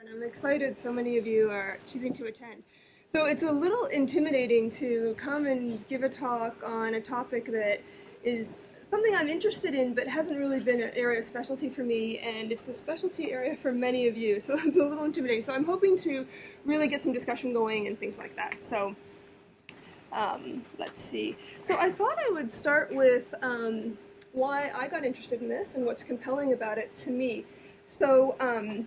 And I'm excited so many of you are choosing to attend. So it's a little intimidating to come and give a talk on a topic that is something I'm interested in but hasn't really been an area of specialty for me and it's a specialty area for many of you so it's a little intimidating. So I'm hoping to really get some discussion going and things like that. So um, let's see. So I thought I would start with um, why I got interested in this and what's compelling about it to me. So um,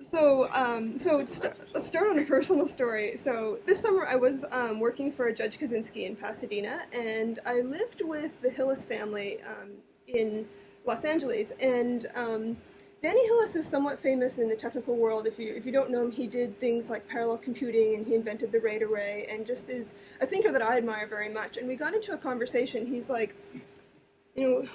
so, um, so let let's start on a personal story. So this summer I was um, working for Judge Kozinski in Pasadena, and I lived with the Hillis family um, in Los Angeles. And um, Danny Hillis is somewhat famous in the technical world. If you if you don't know him, he did things like parallel computing, and he invented the RAID array, and just is a thinker that I admire very much. And we got into a conversation. He's like, you know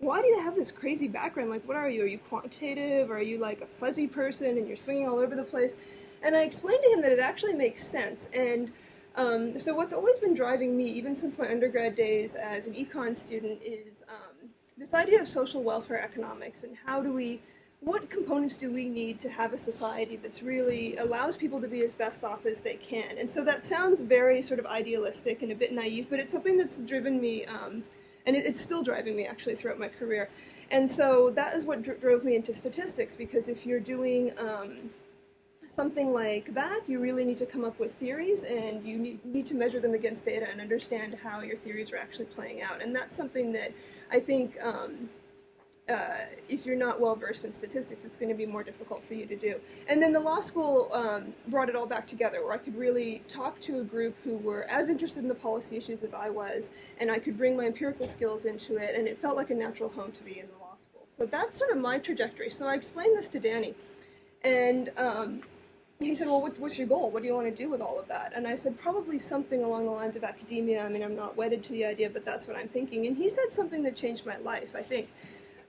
why do you have this crazy background? Like, what are you? Are you quantitative? Are you like a fuzzy person and you're swinging all over the place? And I explained to him that it actually makes sense. And um, so, what's always been driving me, even since my undergrad days as an econ student, is um, this idea of social welfare economics and how do we, what components do we need to have a society that's really allows people to be as best off as they can? And so that sounds very sort of idealistic and a bit naive, but it's something that's driven me. Um, and it, it's still driving me actually throughout my career. And so that is what dr drove me into statistics because if you're doing um, something like that, you really need to come up with theories and you need, need to measure them against data and understand how your theories are actually playing out. And that's something that I think um, uh, if you're not well versed in statistics, it's going to be more difficult for you to do. And then the law school um, brought it all back together, where I could really talk to a group who were as interested in the policy issues as I was, and I could bring my empirical skills into it, and it felt like a natural home to be in the law school. So that's sort of my trajectory. So I explained this to Danny, and um, he said, well, what, what's your goal? What do you want to do with all of that? And I said, probably something along the lines of academia. I mean, I'm not wedded to the idea, but that's what I'm thinking. And he said something that changed my life, I think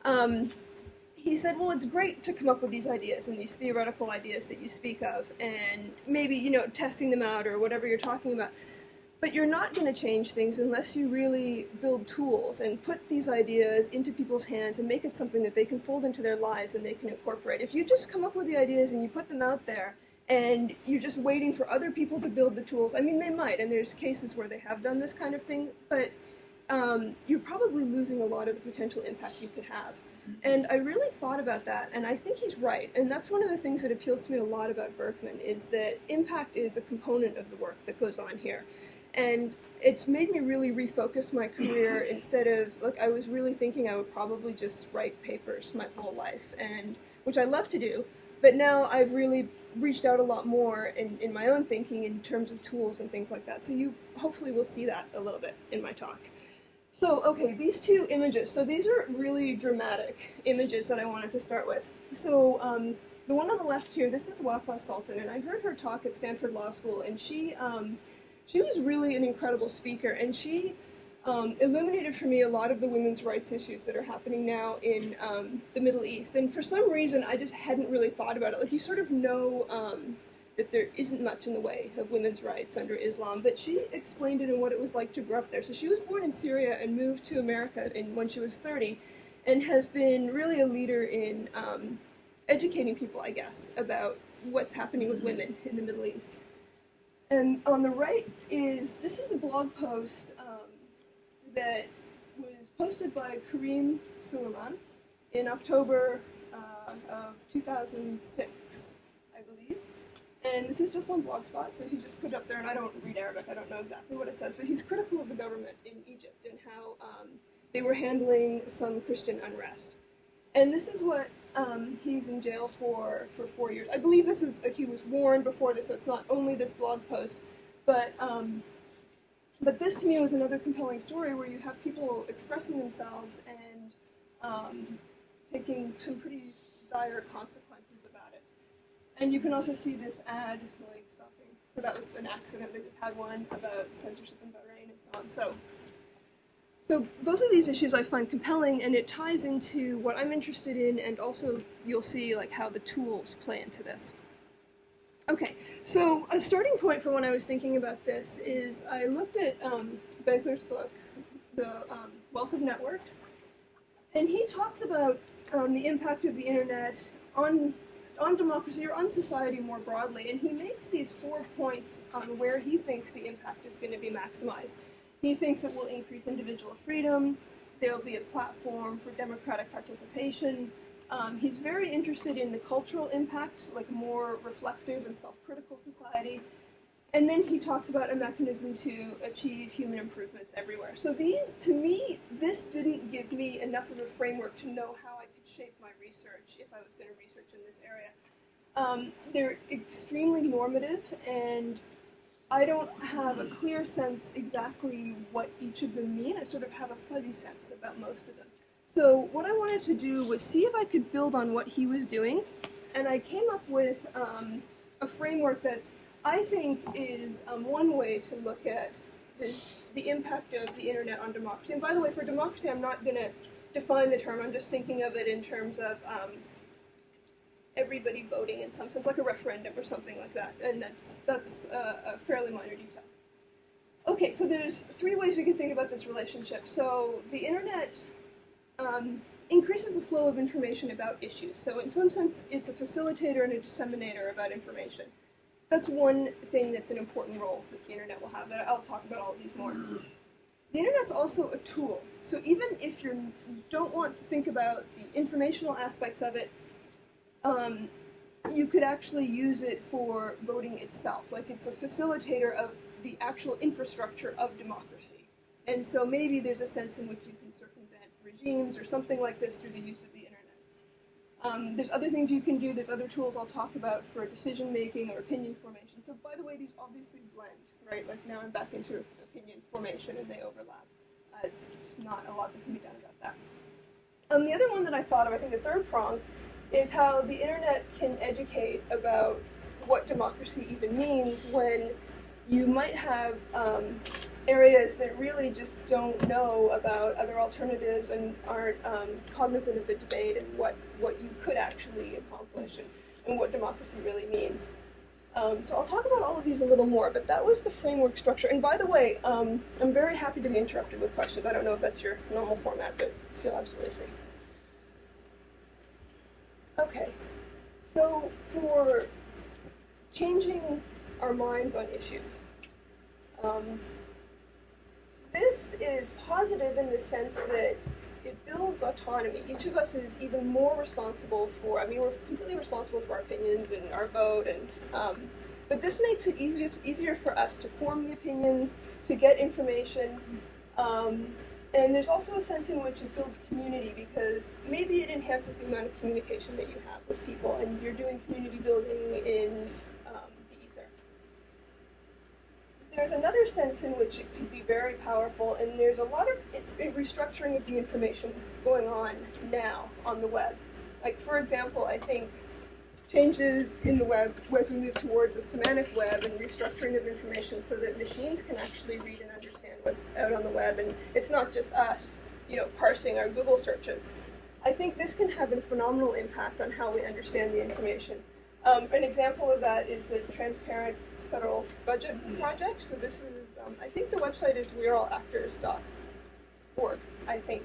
um, he said, well, it's great to come up with these ideas and these theoretical ideas that you speak of, and maybe, you know, testing them out or whatever you're talking about. But you're not going to change things unless you really build tools and put these ideas into people's hands and make it something that they can fold into their lives and they can incorporate. If you just come up with the ideas and you put them out there and you're just waiting for other people to build the tools, I mean, they might, and there's cases where they have done this kind of thing, but um, you're probably losing a lot of the potential impact you could have. And I really thought about that, and I think he's right. And that's one of the things that appeals to me a lot about Berkman is that impact is a component of the work that goes on here. And it's made me really refocus my career instead of like I was really thinking I would probably just write papers my whole life, and which I love to do. But now I've really reached out a lot more in, in my own thinking in terms of tools and things like that. So you hopefully will see that a little bit in my talk. So, okay, these two images. So these are really dramatic images that I wanted to start with. So um, the one on the left here, this is Wafaa Sultan, and I heard her talk at Stanford Law School, and she um, she was really an incredible speaker, and she um, illuminated for me a lot of the women's rights issues that are happening now in um, the Middle East. And for some reason, I just hadn't really thought about it. Like you sort of know um, that there isn't much in the way of women's rights under Islam, but she explained it and what it was like to grow up there. So she was born in Syria and moved to America in, when she was 30 and has been really a leader in um, educating people, I guess, about what's happening with women in the Middle East. And on the right is, this is a blog post um, that was posted by Kareem Suleiman in October uh, of 2006. And this is just on Blogspot, so he just put it up there, and I don't read Arabic, I don't know exactly what it says, but he's critical of the government in Egypt and how um, they were handling some Christian unrest. And this is what um, he's in jail for for four years. I believe this is he was warned before this, so it's not only this blog post, but um, but this to me was another compelling story where you have people expressing themselves and um, taking some pretty dire consequences and you can also see this ad like stopping. So that was an accident. They just had one about censorship in Bahrain and so on. So, so both of these issues I find compelling, and it ties into what I'm interested in, and also you'll see like how the tools play into this. Okay, so a starting point for when I was thinking about this is I looked at um, Benkler's book, The um, Wealth of Networks, and he talks about um, the impact of the internet on on democracy or on society more broadly, and he makes these four points on where he thinks the impact is going to be maximized. He thinks it will increase individual freedom. There will be a platform for democratic participation. Um, he's very interested in the cultural impact, like more reflective and self-critical society. And then he talks about a mechanism to achieve human improvements everywhere. So these, to me, this didn't give me enough of a framework to know how I could shape my research if I was going to research. Um, they're extremely normative, and I don't have a clear sense exactly what each of them mean. I sort of have a fuzzy sense about most of them. So what I wanted to do was see if I could build on what he was doing, and I came up with um, a framework that I think is um, one way to look at the, the impact of the internet on democracy. And by the way, for democracy, I'm not going to define the term. I'm just thinking of it in terms of um, everybody voting in some sense, like a referendum or something like that. And that's that's a fairly minor detail. Okay, so there's three ways we can think about this relationship. So the internet um, increases the flow of information about issues. So in some sense, it's a facilitator and a disseminator about information that's one thing that's an important role that the internet will have. That I'll talk about all of these more. The internet's also a tool. So even if you don't want to think about the informational aspects of it, um, you could actually use it for voting itself. Like it's a facilitator of the actual infrastructure of democracy. And so maybe there's a sense in which you can circumvent regimes or something like this through the use of the um, there's other things you can do. There's other tools I'll talk about for decision making or opinion formation. So by the way, these obviously blend, right? Like now I'm back into opinion formation and they overlap. Uh, it's, it's not a lot that can be done about that. Um, the other one that I thought of, I think the third prong, is how the internet can educate about what democracy even means when you might have um, areas that really just don't know about other alternatives and aren't um, cognizant of the debate and what, what you could actually accomplish and, and what democracy really means. Um, so I'll talk about all of these a little more, but that was the framework structure. And by the way, um, I'm very happy to be interrupted with questions. I don't know if that's your normal format, but feel absolutely free. Okay, so for changing our minds on issues, um, this is positive in the sense that it builds autonomy. Each of us is even more responsible for, I mean, we're completely responsible for our opinions and our vote, and um, but this makes it easier, easier for us to form the opinions, to get information, um, and there's also a sense in which it builds community because maybe it enhances the amount of communication that you have with people, and you're doing community building in um, the ether. there's another sense in which it could be very powerful, and there's a lot of restructuring of the information going on now on the web. Like, for example, I think changes in the web as we move towards a semantic web and restructuring of information so that machines can actually read and understand what's out on the web, and it's not just us, you know, parsing our Google searches. I think this can have a phenomenal impact on how we understand the information. Um, an example of that is the transparent federal budget project. So this is, um, I think the website is we'reallactors.org, I think.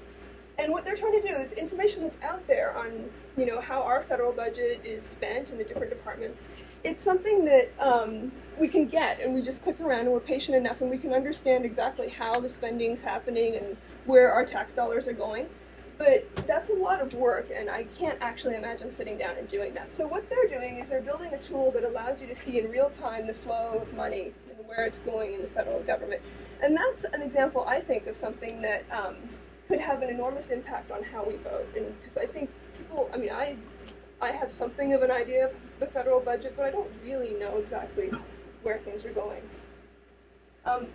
And what they're trying to do is information that's out there on, you know, how our federal budget is spent in the different departments. It's something that um, we can get, and we just click around, and we're patient enough, and we can understand exactly how the spending's happening and where our tax dollars are going. But that's a lot of work, and I can't actually imagine sitting down and doing that. So what they're doing is they're building a tool that allows you to see in real time the flow of money and where it's going in the federal government. And that's an example, I think, of something that um, could have an enormous impact on how we vote. And because I think people, I mean, I, I have something of an idea of the federal budget, but I don't really know exactly where things are going. Um,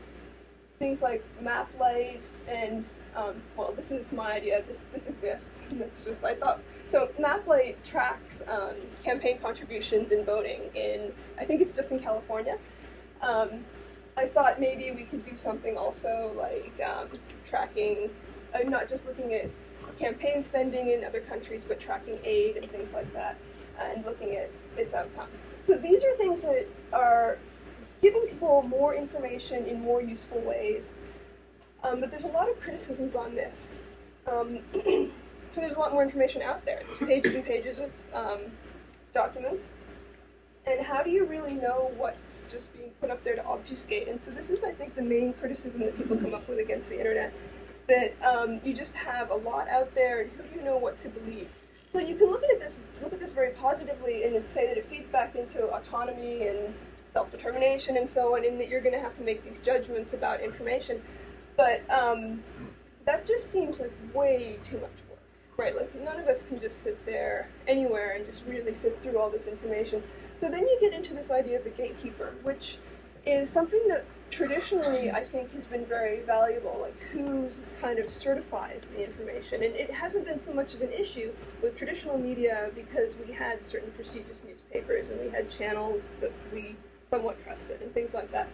things like MapLight and um, well, this is my idea. This this exists. It's just I thought so. MapLight tracks um, campaign contributions in voting in I think it's just in California. Um, I thought maybe we could do something also like um, tracking, uh, not just looking at campaign spending in other countries, but tracking aid and things like that, and looking at its outcome. So these are things that are giving people more information in more useful ways um, but there's a lot of criticisms on this. Um, so there's a lot more information out there. There's pages and pages of um, documents. And how do you really know what's just being put up there to obfuscate? And so this is, I think, the main criticism that people come up with against the internet, that um, you just have a lot out there, and who do you know what to believe? So you can look at this look at this very positively and say that it feeds back into autonomy and self-determination and so on, and that you're going to have to make these judgments about information. But um, that just seems like way too much work, right? Like none of us can just sit there anywhere and just really sit through all this information. So then you get into this idea of the gatekeeper, which is something that traditionally I think has been very valuable, like who kind of certifies the information. And it hasn't been so much of an issue with traditional media because we had certain prestigious newspapers and we had channels that we somewhat trusted and things like that.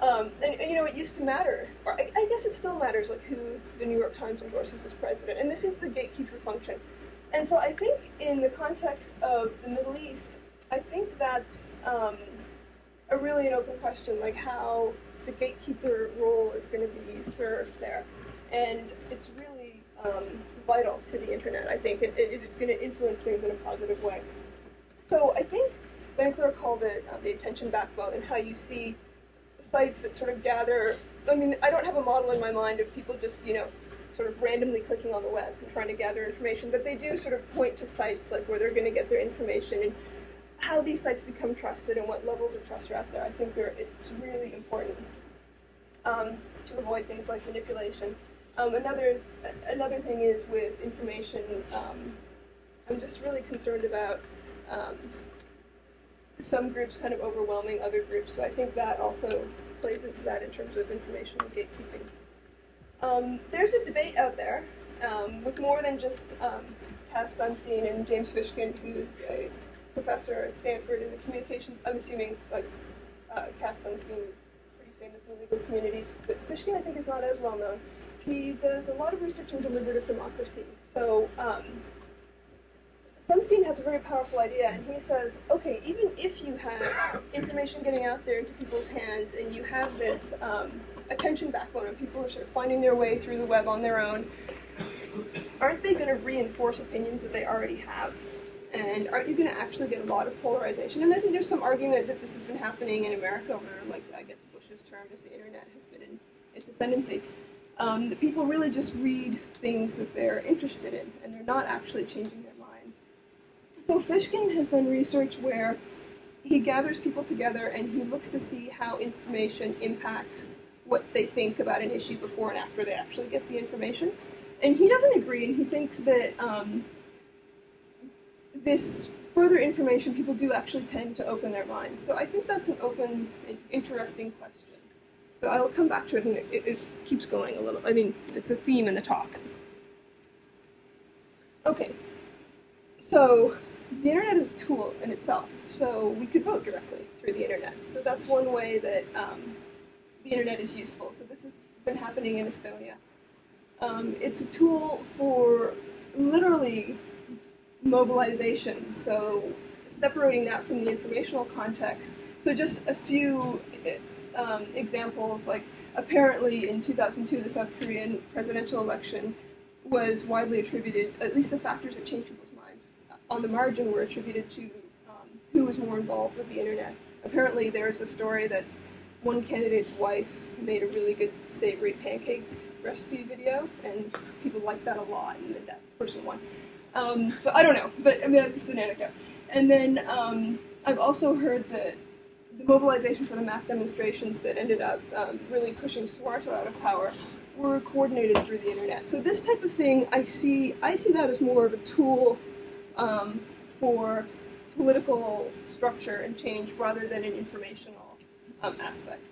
Um, and, and, you know, it used to matter, or I, I, guess it still matters, like who the New York Times endorses as president. And this is the gatekeeper function. And so I think in the context of the Middle East, I think that's um, a really an open question, like how the gatekeeper role is going to be served there. And it's really um, vital to the internet, I think, if it's going to influence things in a positive way. So I think Benkler called it uh, the attention backbone and how you see sites that sort of gather. I mean, I don't have a model in my mind of people just, you know, sort of randomly clicking on the web and trying to gather information, but they do sort of point to sites like where they're going to get their information and how these sites become trusted and what levels of trust are out there. I think it's really important um, to avoid things like manipulation. Um, another another thing is with information. Um, I'm just really concerned about um, some groups kind of overwhelming other groups. So I think that also plays into that in terms of information gatekeeping. Um, there's a debate out there with more than just Cass Sunstein and James Fishkin, who's a professor at Stanford in the communications. I'm assuming like uh, Cass Sunstein is the legal community, but Fishkin I think is not as well known. He does a lot of research on deliberative democracy. So um, Sunstein has a very powerful idea, and he says, okay, even if you have information getting out there into people's hands, and you have this um, attention backbone, and people are sort of finding their way through the web on their own, aren't they going to reinforce opinions that they already have? And aren't you going to actually get a lot of polarization? And I think there's some argument that this has been happening in America over, like, I guess Bush's term as the internet has been in its ascendancy. Um, that people really just read things that they're interested in, and they're not actually changing their minds. so Fishkin has done research where he gathers people together and he looks to see how information impacts what they think about an issue before and after they actually get the information. And he doesn't agree, and he thinks that um, this further information, people do actually tend to open their minds. So I think that's an open, interesting question. So I'll come back to it, and it, it keeps going a little. I mean, it's a theme in the talk. Okay, so the internet is a tool in itself, so we could vote directly through the internet. So that's one way that um, the internet is useful. So this has been happening in Estonia. Um, it's a tool for literally mobilization, so separating that from the informational context. So just a few um, examples, like apparently in 2002, the South Korean presidential election was widely attributed, at least the factors that changed people's minds on the margin were attributed to um, who was more involved with the internet. Apparently, there's a story that one candidate's wife made a really good savory pancake recipe video, and people liked that a lot, and that person won. Um, so I don't know, but I mean that's just an anecdote. And then um, I've also heard that the mobilization for the mass demonstrations that ended up um, really pushing Suharto out of power were coordinated through the internet. So this type of thing, I see, I see that as more of a tool um, for political structure and change rather than an informational um, aspect.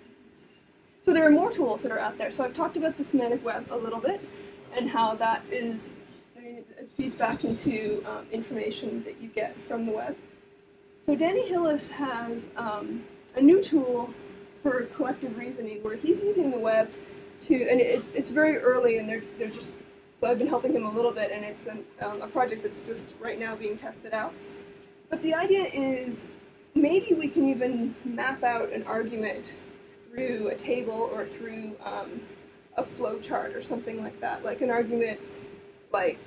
So there are more tools that are out there. So I've talked about the semantic web a little bit and how that is, I mean, it feeds back into um, information that you get from the web. So Danny Hillis has um, a new tool for collective reasoning where he's using the web to, and it, it's very early and they're, they're just so I've been helping him a little bit, and it's an, um, a project that's just right now being tested out. But the idea is maybe we can even map out an argument through a table or through um, a flow chart or something like that. Like an argument, like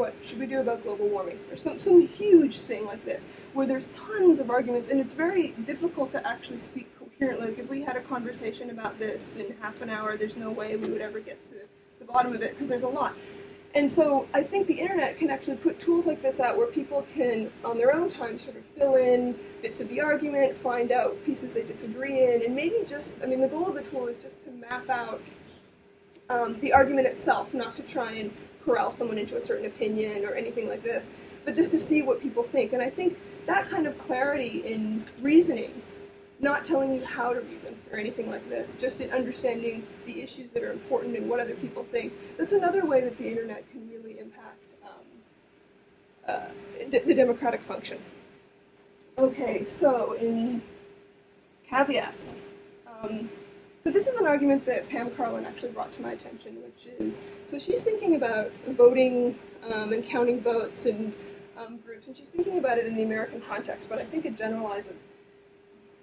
what should we do about global warming? Or some, some huge thing like this where there's tons of arguments and it's very difficult to actually speak coherently. Like if we had a conversation about this in half an hour there's no way we would ever get to the bottom of it because there's a lot. And so I think the internet can actually put tools like this out where people can, on their own time, sort of fill in bits of the argument, find out pieces they disagree in, and maybe just, I mean, the goal of the tool is just to map out um, the argument itself, not to try and corral someone into a certain opinion or anything like this, but just to see what people think. And I think that kind of clarity in reasoning, not telling you how to reason or anything like this, just in understanding the issues that are important and what other people think, that's another way that the internet can really impact um, uh, the democratic function. Okay, so in caveats. Um, so this is an argument that Pam Karlan actually brought to my attention, which is, so she's thinking about voting um, and counting votes and um, groups, and she's thinking about it in the American context, but I think it generalizes.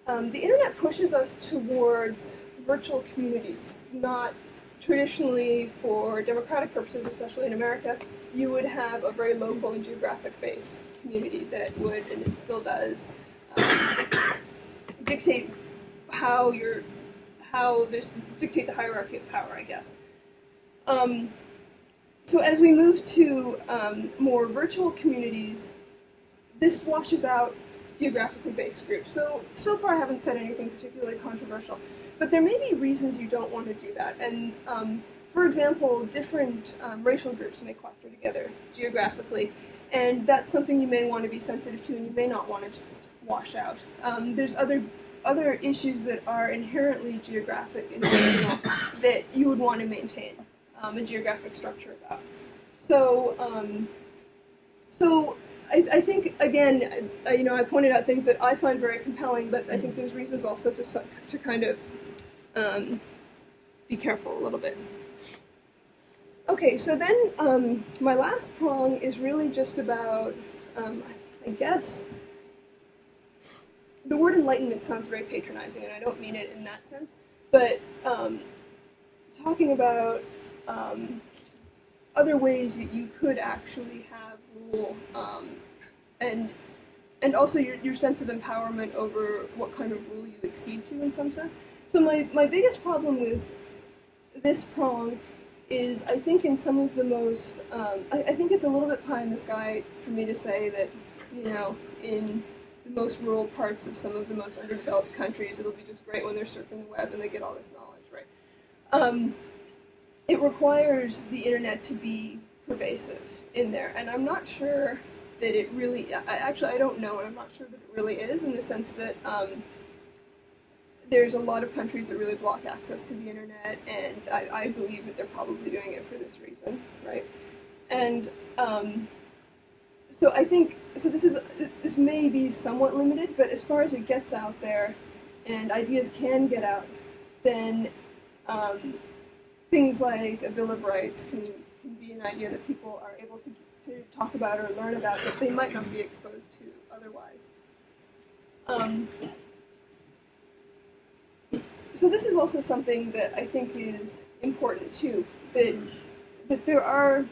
Um, the internet pushes us towards virtual communities, not traditionally for democratic purposes, especially in America, you would have a very local and geographic-based community that would, and it still does, um, dictate how your how there's dictate the hierarchy of power, I guess. Um, so as we move to um, more virtual communities, this washes out geographically based groups. So, so far I haven't said anything particularly controversial, but there may be reasons you don't want to do that. And um, for example, different um, racial groups may cluster together geographically, and that's something you may want to be sensitive to and you may not want to just wash out. Um, there's other other issues that are inherently geographic and regional that you would want to maintain um, a geographic structure about. So, um, so I, I, think again, uh, you know, I pointed out things that I find very compelling, but I think there's reasons also to to kind of um, be careful a little bit. Okay, so then um, my last prong is really just about, um, I guess, the word enlightenment sounds very patronizing, and I don't mean it in that sense, but um, talking about um, other ways that you could actually have rule um, and and also your, your sense of empowerment over what kind of rule you accede to in some sense. So my, my biggest problem with this prong is I think in some of the most, um, I, I think it's a little bit pie in the sky for me to say that, you know, in the most rural parts of some of the most underdeveloped countries. It'll be just great when they're surfing the web and they get all this knowledge, right? Um, it requires the internet to be pervasive in there, and I'm not sure that it really. I, actually, I don't know, and I'm not sure that it really is in the sense that um, there's a lot of countries that really block access to the internet, and I, I believe that they're probably doing it for this reason, right? And um, so I think so. This is this may be somewhat limited, but as far as it gets out there, and ideas can get out, then um, things like a Bill of Rights can, can be an idea that people are able to to talk about or learn about that they might not be exposed to otherwise. Um, so this is also something that I think is important too. That that there are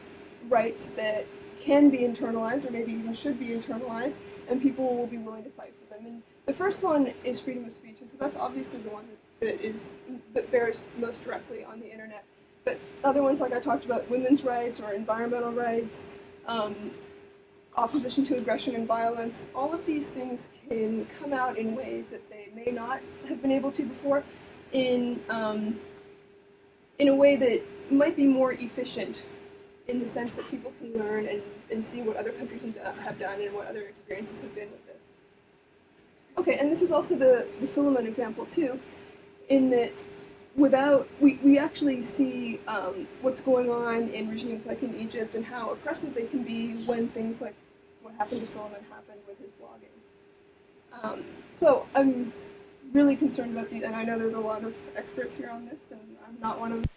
rights that can be internalized, or maybe even should be internalized, and people will be willing to fight for them. And the first one is freedom of speech, and so that's obviously the one that, is that bears most directly on the internet. But other ones, like I talked about, women's rights or environmental rights, um, opposition to aggression and violence, all of these things can come out in ways that they may not have been able to before, in um, in a way that might be more efficient in the sense that people can learn and, and see what other countries have done and what other experiences have been with this. Okay, and this is also the, the Suleiman example too, in that without, we, we actually see um, what's going on in regimes like in Egypt and how oppressive they can be when things like what happened to Suleiman happened with his blogging. Um, so I'm really concerned about these, and I know there's a lot of experts here on this, and I'm not one of them.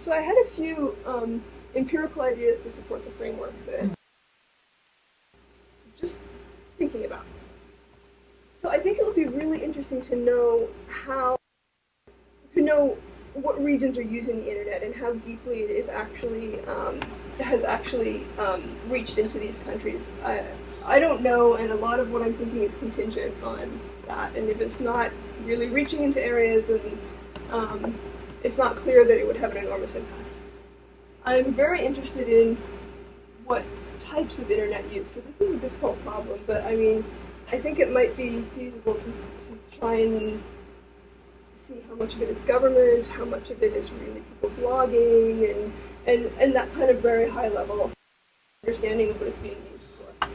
So I had a few um, empirical ideas to support the framework that I'm just thinking about. So I think it would be really interesting to know how, to know what regions are using the internet and how deeply it is actually um, has actually um, reached into these countries. I, I don't know, and a lot of what I'm thinking is contingent on that. And if it's not really reaching into areas and um, it's not clear that it would have an enormous impact. I'm very interested in what types of internet use. So this is a difficult problem, but I mean, I think it might be feasible to, to try and see how much of it is government, how much of it is really people blogging, and, and, and that kind of very high level understanding of what it's being used for.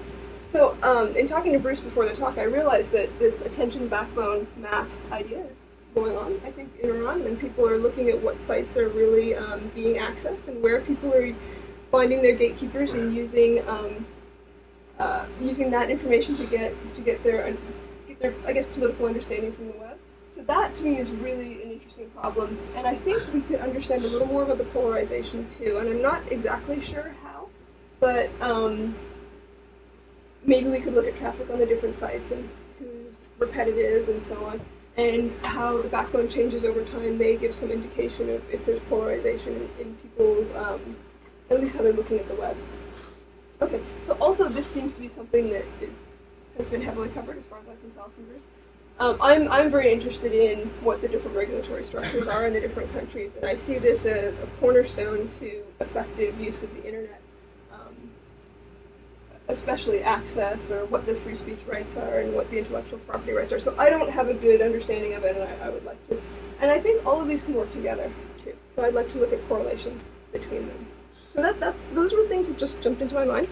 So um, in talking to Bruce before the talk, I realized that this attention backbone map idea is going on, I think, in Iran, and people are looking at what sites are really um, being accessed and where people are finding their gatekeepers and using um, uh, using that information to get to get their get their I guess political understanding from the web. So that to me is really an interesting problem, and I think we could understand a little more about the polarization too. And I'm not exactly sure how, but um, maybe we could look at traffic on the different sites and who's repetitive and so on, and how the backbone changes over time may give some indication of if there's polarization in, people's um, at least how they're looking at the web. Okay, so also this seems to be something that is has been heavily covered as far as I can tell from. Um, I'm, I'm very interested in what the different regulatory structures are in the different countries, and I see this as a cornerstone to effective use of the internet, especially access or what the free speech rights are and what the intellectual property rights are. So I don't have a good understanding of it, and I, I would like to. And I think all of these can work together too. So I'd like to look at correlation between them. So that that's those were things that just jumped into my mind.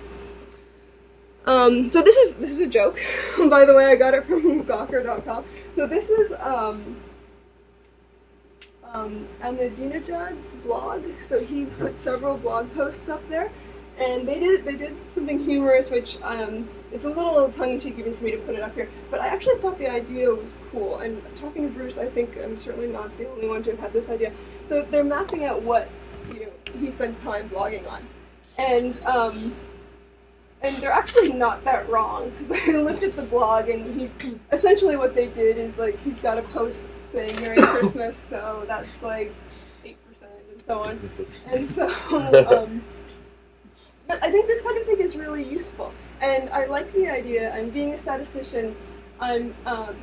Um, so this is this is a joke, by the way. I got it from Gawker.com. So this is um, um, Ahmadinejad's blog. So he put several blog posts up there, and they did they did something humorous, which um, it's a little tongue-in-cheek even for me to put it up here. But I actually thought the idea was cool. And talking to Bruce, I think I'm certainly not the only one to have had this idea. So they're mapping out what you know he spends time blogging on, and um, and they're actually not that wrong because I looked at the blog and he essentially what they did is like he's got a post saying Merry Christmas, so that's like eight percent and so on, and so um, but I think this kind of thing is really useful, and I like the idea. And being a statistician, I'm um,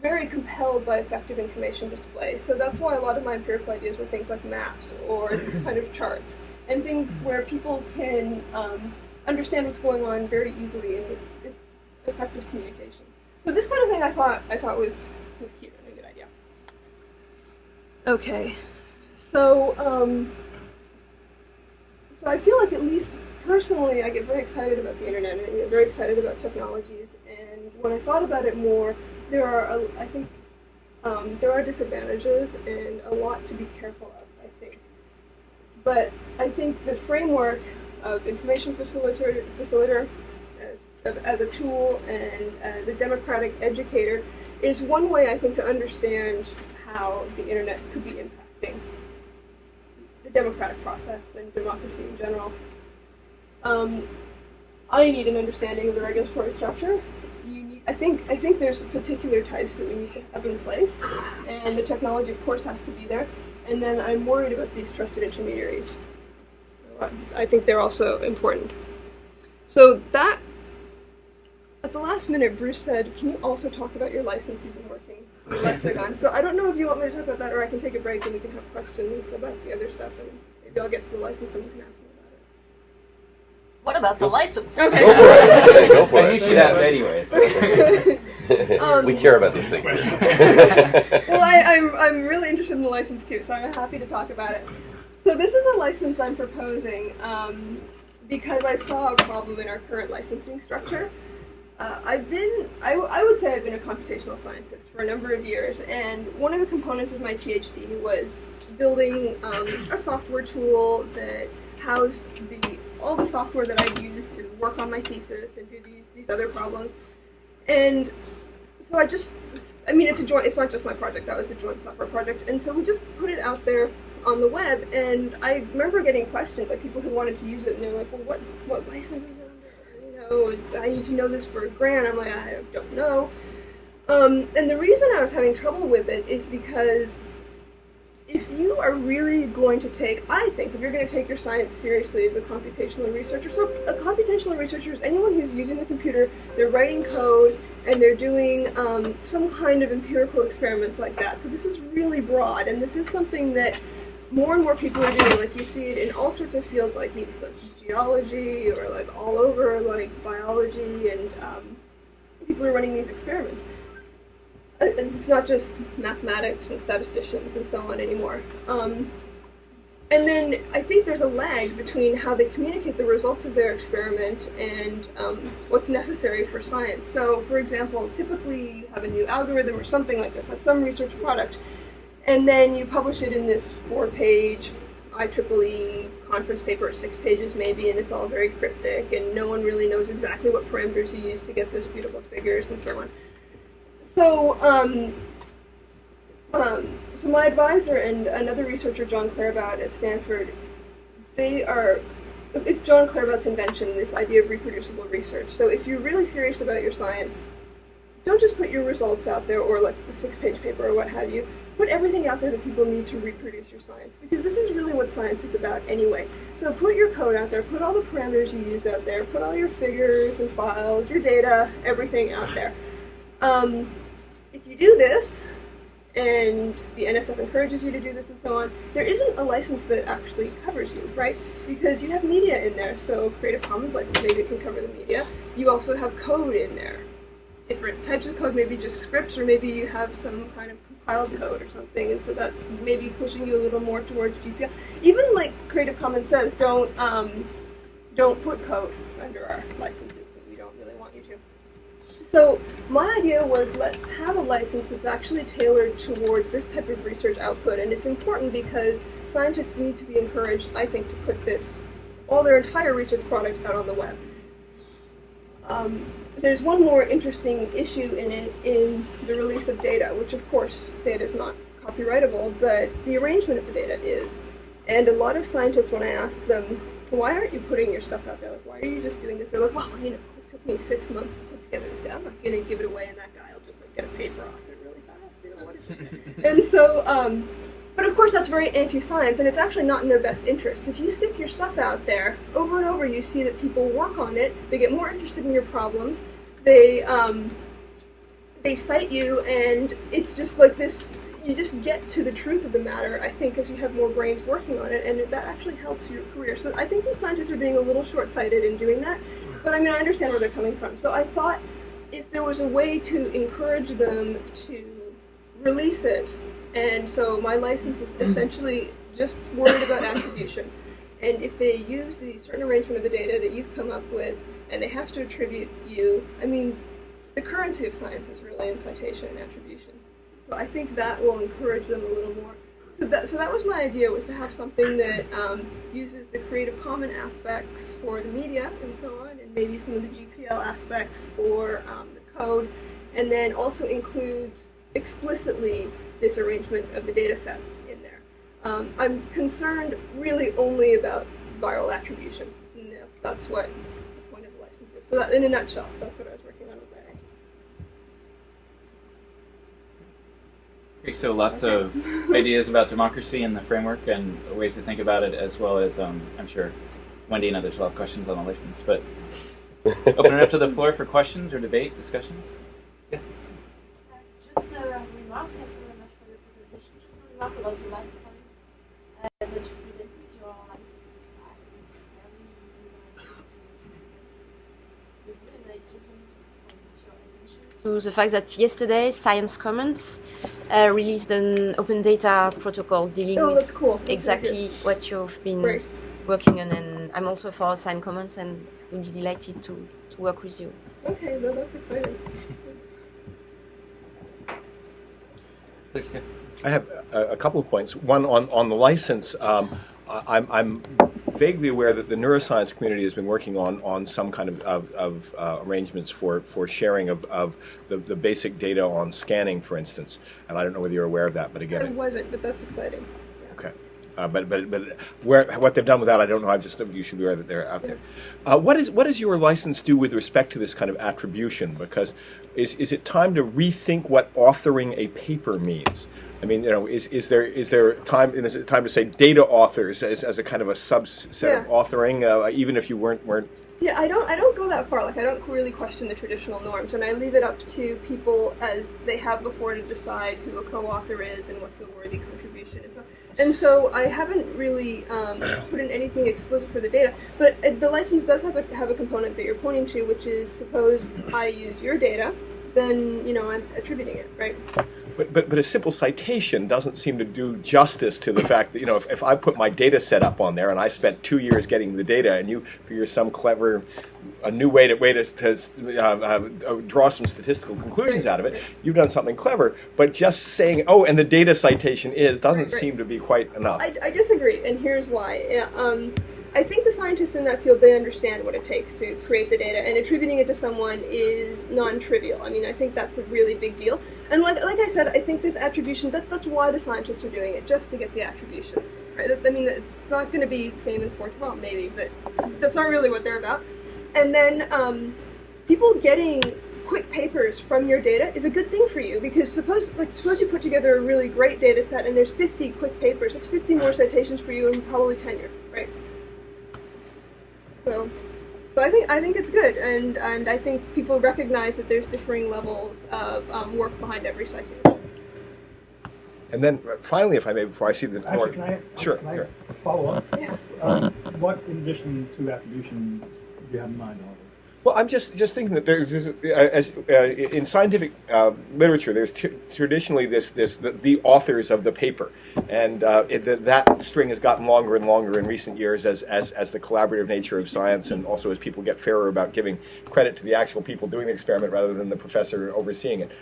very compelled by effective information display. So that's why a lot of my empirical ideas were things like maps or these kind of charts and things where people can um, understand what's going on very easily and it's, it's effective communication. So this kind of thing I thought I thought was was cute and a good idea. Okay, so um, so I feel like at least personally I get very excited about the internet and I get very excited about technologies and when I thought about it more there are, I think, um, there are disadvantages and a lot to be careful of, I think. But I think the framework of information facilitator, facilitator as, as a tool and as a democratic educator is one way, I think, to understand how the internet could be impacting the democratic process and democracy in general. Um, I need an understanding of the regulatory structure I think I think there's particular types that we need to have in place, and the technology, of course, has to be there. And then I'm worried about these trusted intermediaries. So I, I think they're also important. So that at the last minute, Bruce said, "Can you also talk about your license you've been working with Lexicon?" so I don't know if you want me to talk about that, or I can take a break and we can have questions about the other stuff, and maybe I'll get to the license and we can ask me. What about the license? Okay. Go for it. Go for I it. knew she'd ask anyways. Um, we care about these things. well, I, I'm, I'm really interested in the license too, so I'm happy to talk about it. So this is a license I'm proposing um, because I saw a problem in our current licensing structure. Uh, I've been, I, I would say I've been a computational scientist for a number of years, and one of the components of my PhD was building um, a software tool that housed the all the software that I'd used to work on my thesis and do these these other problems. And so I just, I mean, it's a joint. It's not just my project. That was a joint software project. And so we just put it out there on the web. And I remember getting questions like people who wanted to use it, and they're like, "Well, what what license is it under? You know, is, I need to know this for a grant." I'm like, I don't know. Um, and the reason I was having trouble with it is because if you are really going to take, I think, if you're going to take your science seriously as a computational researcher, so a computational researcher is anyone who's using the computer, they're writing code, and they're doing um, some kind of empirical experiments like that. So this is really broad, and this is something that more and more people are doing. Like you see it in all sorts of fields, like, geology or like all over, like biology, and um, people are running these experiments. Uh, it's not just mathematics and statisticians and so on anymore. Um, and then I think there's a lag between how they communicate the results of their experiment and um, what's necessary for science. So, for example, typically you have a new algorithm or something like this, like some research product, and then you publish it in this four-page IEEE conference paper, six pages maybe, and it's all very cryptic, and no one really knows exactly what parameters you use to get those beautiful figures and so on. So, um, um, so my advisor and another researcher, John Claerbout at Stanford, they are, it's John Claerbout's invention, this idea of reproducible research. So if you're really serious about your science, don't just put your results out there or like the six-page paper or what have you. Put everything out there that people need to reproduce your science because this is really what science is about anyway. So put your code out there, put all the parameters you use out there, put all your figures and files, your data, everything out there. Um, if you do this, and the NSF encourages you to do this and so on, there isn't a license that actually covers you, right? Because you have media in there, so Creative Commons license maybe can cover the media. You also have code in there. Different types of code, maybe just scripts, or maybe you have some kind of compiled code or something, and so that's maybe pushing you a little more towards GPL. Even like Creative Commons says, don't um, don't put code under our licenses that we don't really want you to. So my idea was let's have a license that's actually tailored towards this type of research output, and it's important because scientists need to be encouraged, I think, to put this, all their entire research product out on the web. Um, there's one more interesting issue in it in the release of data, which of course data is not copyrightable, but the arrangement of the data is. And a lot of scientists, when I ask them, why aren't you putting your stuff out there? Like, why are you just doing this? They're like, well, you know, took me six months to put together this data. I'm not going to give it away, and that guy will just like get a paper off it really fast. You know, what is it? and so, um, but of course, that's very anti-science, and it's actually not in their best interest. If you stick your stuff out there over and over, you see that people work on it. They get more interested in your problems. They um, they cite you, and it's just like this. You just get to the truth of the matter, I think, as you have more brains working on it, and that actually helps your career. So I think these scientists are being a little short-sighted in doing that. But I mean, I understand where they're coming from. So I thought if there was a way to encourage them to release it and so my license is essentially just worried about attribution. And if they use the certain arrangement of the data that you've come up with, and they have to attribute you, I mean, the currency of science is really in citation and attribution. So I think that will encourage them a little more. So that, so that was my idea, was to have something that um, uses the Creative Commons aspects for the media and so on, and maybe some of the GPL aspects for um, the code, and then also includes explicitly this arrangement of the data sets in there. Um, I'm concerned really only about viral attribution. No, that's what the point of the license is. So that, in a nutshell, that's what I was working on with that. Okay, so lots of ideas about democracy and the framework and ways to think about it, as well as um, I'm sure Wendy and others will have questions on the license. But open it up to the floor for questions or debate, discussion. Yes. Just a remark, thank you very much for your presentation. Just a remark about the last points uh, that you presented your license. I'm very interested to discuss this with you, and I just wanted to point your attention to the fact that yesterday Science Commons uh, released an open data protocol dealing Oh, with cool. That's very exactly what you've been Great. working on, and I'm also for Science Commons, and would be delighted to, to work with you. Okay, no, that's exciting. I have a, a couple of points. One on, on the license. Um, I- I'm, I'm vaguely aware that the neuroscience community has been working on, on some kind of, of, of uh, arrangements for, for sharing of, of the, the basic data on scanning, for instance. And I don't know whether you're aware of that, but I again, wasn't, but that's exciting. okay. Uh, but but but where what they've done with that, I don't know. I just you should be aware that they're out there. Uh, what is what does your license do with respect to this kind of attribution? Because is is it time to rethink what authoring a paper means? I mean, you know, is, is there is there time is it time to say data authors as, as a kind of a subset of authoring, uh, even if you weren't weren't Yeah, I don't I don't go that far. Like I don't really question the traditional norms, and I leave it up to people as they have before to decide who a co-author is and what's a worthy contribution and so. And so I haven't really um, put in anything explicit for the data, but uh, the license does have a, have a component that you're pointing to, which is suppose I use your data, then you know I'm attributing it, right? But, but, but a simple citation doesn't seem to do justice to the fact that, you know, if, if I put my data set up on there and I spent two years getting the data and you figure some clever, a new way to, way to, to uh, uh, draw some statistical conclusions out of it, you've done something clever. But just saying, oh, and the data citation is, doesn't Right, right. seem to be quite enough. I, I disagree, and here's why. Yeah, Um, I think the scientists in that field they understand what it takes to create the data, and attributing it to someone is non-trivial. I mean, I think that's a really big deal. And like like I said, I think this attribution that that's why the scientists are doing it, just to get the attributions. Right? I mean, it's not going to be fame and fortune. Well, maybe, but that's not really what they're about. And then um, people getting quick papers from your data is a good thing for you because suppose like suppose you put together a really great data set and there's 50 quick papers that's 50 more citations for you and probably tenure right so so I think I think it's good and and I think people recognize that there's differing levels of um, work behind every citation And then uh, finally, if I may, before I see the floor. Actually, can I, Sure, can I follow up? Yeah. Um, what, in addition to attribution, do you have in mind, Oliver? Well, I'm just just thinking that there's this, uh, as uh, in scientific uh, literature, there's t- traditionally this this the, the authors of the paper, and uh, it, that that string has gotten longer and longer in recent years as, as as the collaborative nature of science, and also as people get fairer about giving credit to the actual people doing the experiment rather than the professor overseeing it.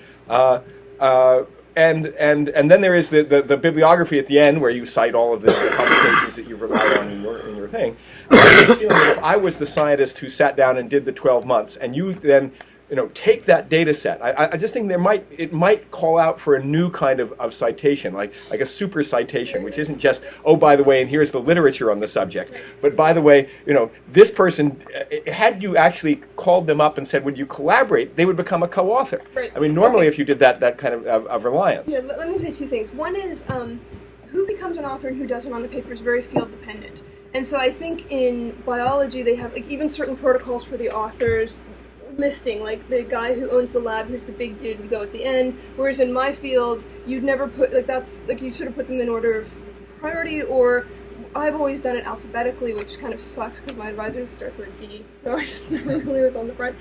And and and then there is the, the, the bibliography at the end where you cite all of the, the publications that you've relied on in your in your thing. I if I was the scientist who sat down and did the 12 months, and you then you know take that data set, I, I- just think there might it might call out for a new kind of, of citation, like like a super citation, which isn't just oh by the way, and here's the literature on the subject, but by the way, you know this person, uh, had you actually called them up and said would you collaborate, they would become a co-author. Right. I mean normally if you did that that kind of, of, of reliance. Yeah, let, let me say two things. One is um, who becomes an author and who doesn't on the paper is very field dependent. And so I think in biology they have like even certain protocols for the authors listing like the guy who owns the lab who's the big dude would go at the end whereas in my field you'd never put like that's like you sort of put them in order of priority or I've always done it alphabetically which kind of sucks because my advisor starts with a D so I just never really was on the front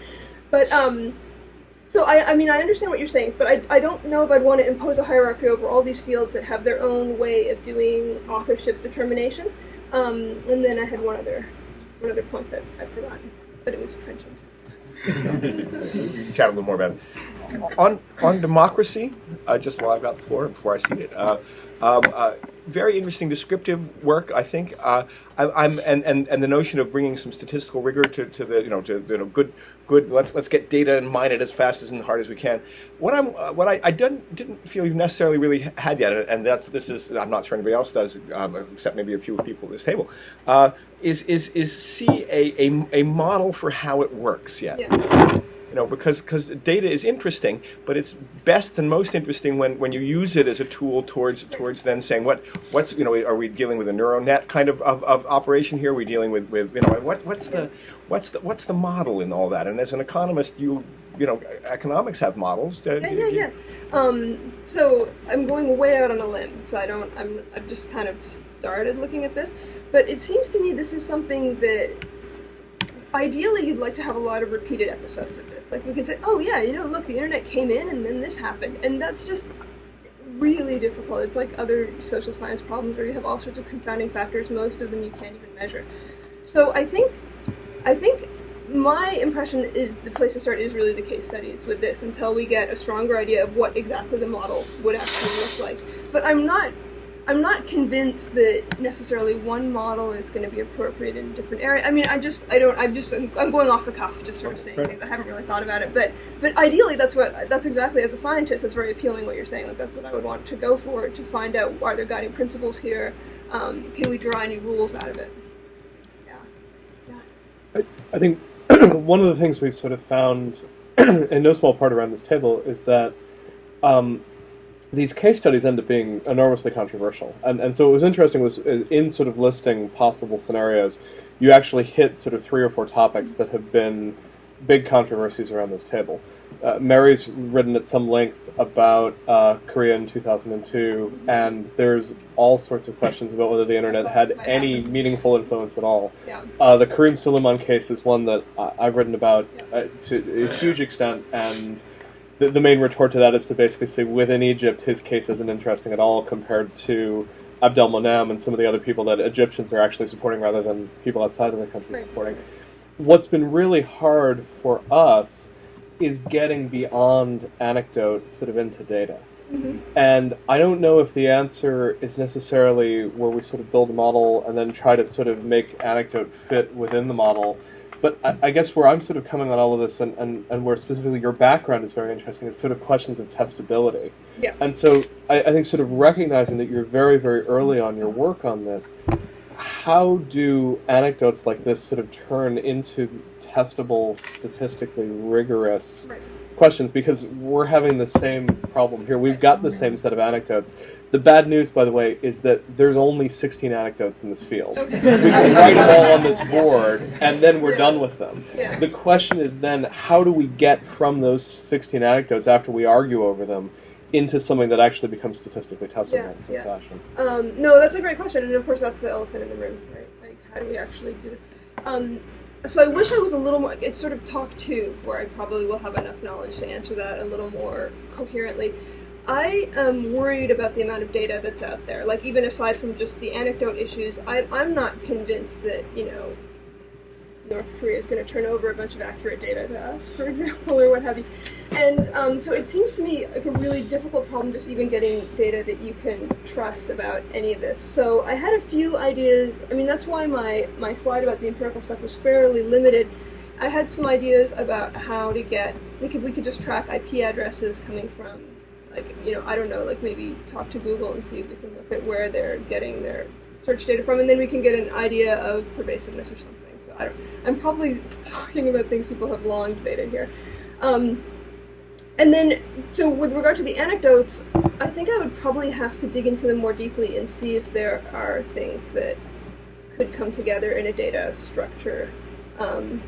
but um so I, I mean, I understand what you're saying, but I, I don't know if I'd want to impose a hierarchy over all these fields that have their own way of doing authorship determination. Um, and then I had one other, one other point that I've forgotten, but it was trenchant. We can chat a little more about it. On on democracy, uh, just while I've got the floor before I see it, uh, um, uh, very interesting descriptive work. I think uh, I, I'm and, and, and the notion of bringing some statistical rigor to, to the you know to you know good good let's let's get data and mine it as fast as and hard as we can. What I'm uh, what I, I didn't didn't feel you necessarily really had yet, and that's this is I'm not sure anybody else does um, except maybe a few people at this table. Uh, is is is see a, a, a model for how it works yet? Yeah. you know because because data is interesting but it's best and most interesting when, when you use it as a tool towards towards then saying what what's you know are we dealing with a neural net kind of, of, of operation here are we dealing with, with you know what what's the what's the what's the model in all that and as an economist you you know economics have models Yeah, yeah, yeah. Um, so I'm going way out on a limb, so I don't. I'm. I've just kind of started looking at this, but it seems to me this is something that ideally you'd like to have a lot of repeated episodes of this. Like we can say, oh yeah, you know, look, the internet came in and then this happened, and that's just really difficult. It's like other social science problems where you have all sorts of confounding factors. Most of them you can't even measure. So I think, I think my impression is the place to start is really the case studies with this until we get a stronger idea of what exactly the model would actually look like. But I'm not I'm not convinced that necessarily one model is going to be appropriate in different areas. I mean, I just I don't I'm just I'm, I'm going off the cuff, just sort of saying Right. things. I haven't really thought about it, but but ideally that's what that's exactly as a scientist that's very appealing what you're saying. Like that's what I would want to go for to find out are there guiding principles here. Um, can we draw any rules out of it? Yeah. Yeah. I think one of the things we've sort of found, in no small part around this table, is that um, these case studies end up being enormously controversial. And, and so what was interesting was uh, in sort of listing possible scenarios, you actually hit sort of three or four topics that have been big controversies around this table. Uh, Mary's written at some length about uh, Korea in 2002, and there's all sorts of questions about whether the internet had any meaningful influence at all. Yeah. Uh, the Kareem Suleiman case is one that I- I've written about uh, to a huge extent, and the, the main retort to that is to basically say within Egypt, his case isn't interesting at all compared to Abdel Monam and some of the other people that Egyptians are actually supporting rather than people outside of the country Right. supporting. What's been really hard for us is getting beyond anecdote sort of into data. Mhm. And I don't know if the answer is necessarily where we sort of build a model and then try to sort of make anecdote fit within the model. But I, I guess where I'm sort of coming on all of this and, and, and where specifically your background is very interesting is sort of questions of testability. Yeah. And so I, I think sort of recognizing that you're very, very early on your work on this, how do anecdotes like this sort of turn into testable, statistically rigorous Right. questions? Because we're having the same problem here. We've got the same set of anecdotes. The bad news, by the way, is that there's only 16 anecdotes in this field. Okay. We can write them all on this board, and then we're done with them. Yeah. The question is then, how do we get from those 16 anecdotes after we argue over them into something that actually becomes statistically testable Yeah, in some yeah. fashion? Um, no, that's a great question, and of course that's the elephant in the room, right? Like, how do we actually do this? Um, so I wish I was a little more. It's sort of talk two, where I probably will have enough knowledge to answer that a little more coherently. I am worried about the amount of data that's out there. Like, even aside from just the anecdote issues, I, I'm not convinced that you know North Korea is going to turn over a bunch of accurate data to us, for example, or what have you. And um, so it seems to me like a really difficult problem just even getting data that you can trust about any of this. So I had a few ideas. I mean, that's why my, my slide about the empirical stuff was fairly limited. I had some ideas about how to get, like if we could just track IP addresses coming from, like, you know, I don't know, like maybe talk to Google and see if we can look at where they're getting their search data from, and then we can get an idea of pervasiveness or something. So I don't, I'm probably talking about things people have long debated here. Um, and then, so with regard to the anecdotes, I think I would probably have to dig into them more deeply and see if there are things that could come together in a data structure. Um,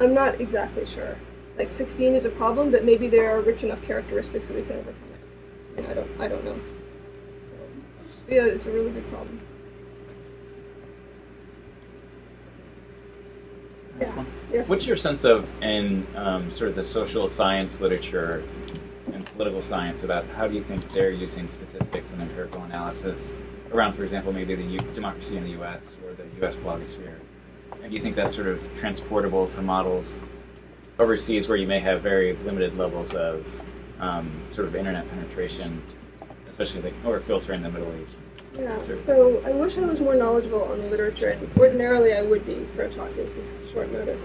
I'm not exactly sure. Like 16 is a problem, but maybe there are rich enough characteristics that we can overcome I don't, I don't know. So, yeah, it's a really big problem. One. Yeah. What's your sense of in um, sort of the social science literature and political science about how do you think they're using statistics and empirical analysis around, for example, maybe the U- democracy in the U.S. or the U.S. blogosphere? And do you think that's sort of transportable to models overseas where you may have very limited levels of um, sort of internet penetration, especially like or filter in the Middle East? Yeah, so I wish I was more knowledgeable on the literature, ordinarily I would be for a talk. This is short notice.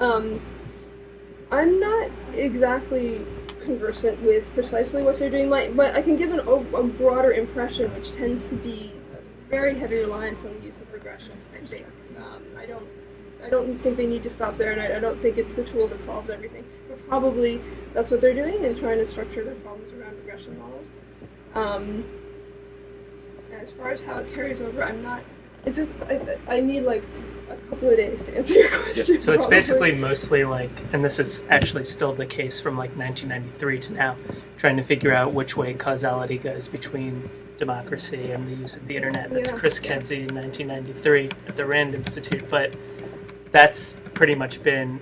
Um, I'm not exactly conversant with precisely what they're doing, my, but I can give an, o- a broader impression, which tends to be very heavy reliance on the use of regression. I think um, I don't, I don't think they need to stop there, and I, I don't think it's the tool that solves everything. But probably that's what they're doing and trying to structure their problems around regression models. Um, as far as how it carries over, I'm not. It's just I, I need like a couple of days to answer your question. So it's probably. basically mostly like, and this is actually still the case from like 1993 to now, trying to figure out which way causality goes between democracy and the use of the internet. That's Yeah. Chris Kedzie in 1993 at the Rand Institute, but that's pretty much been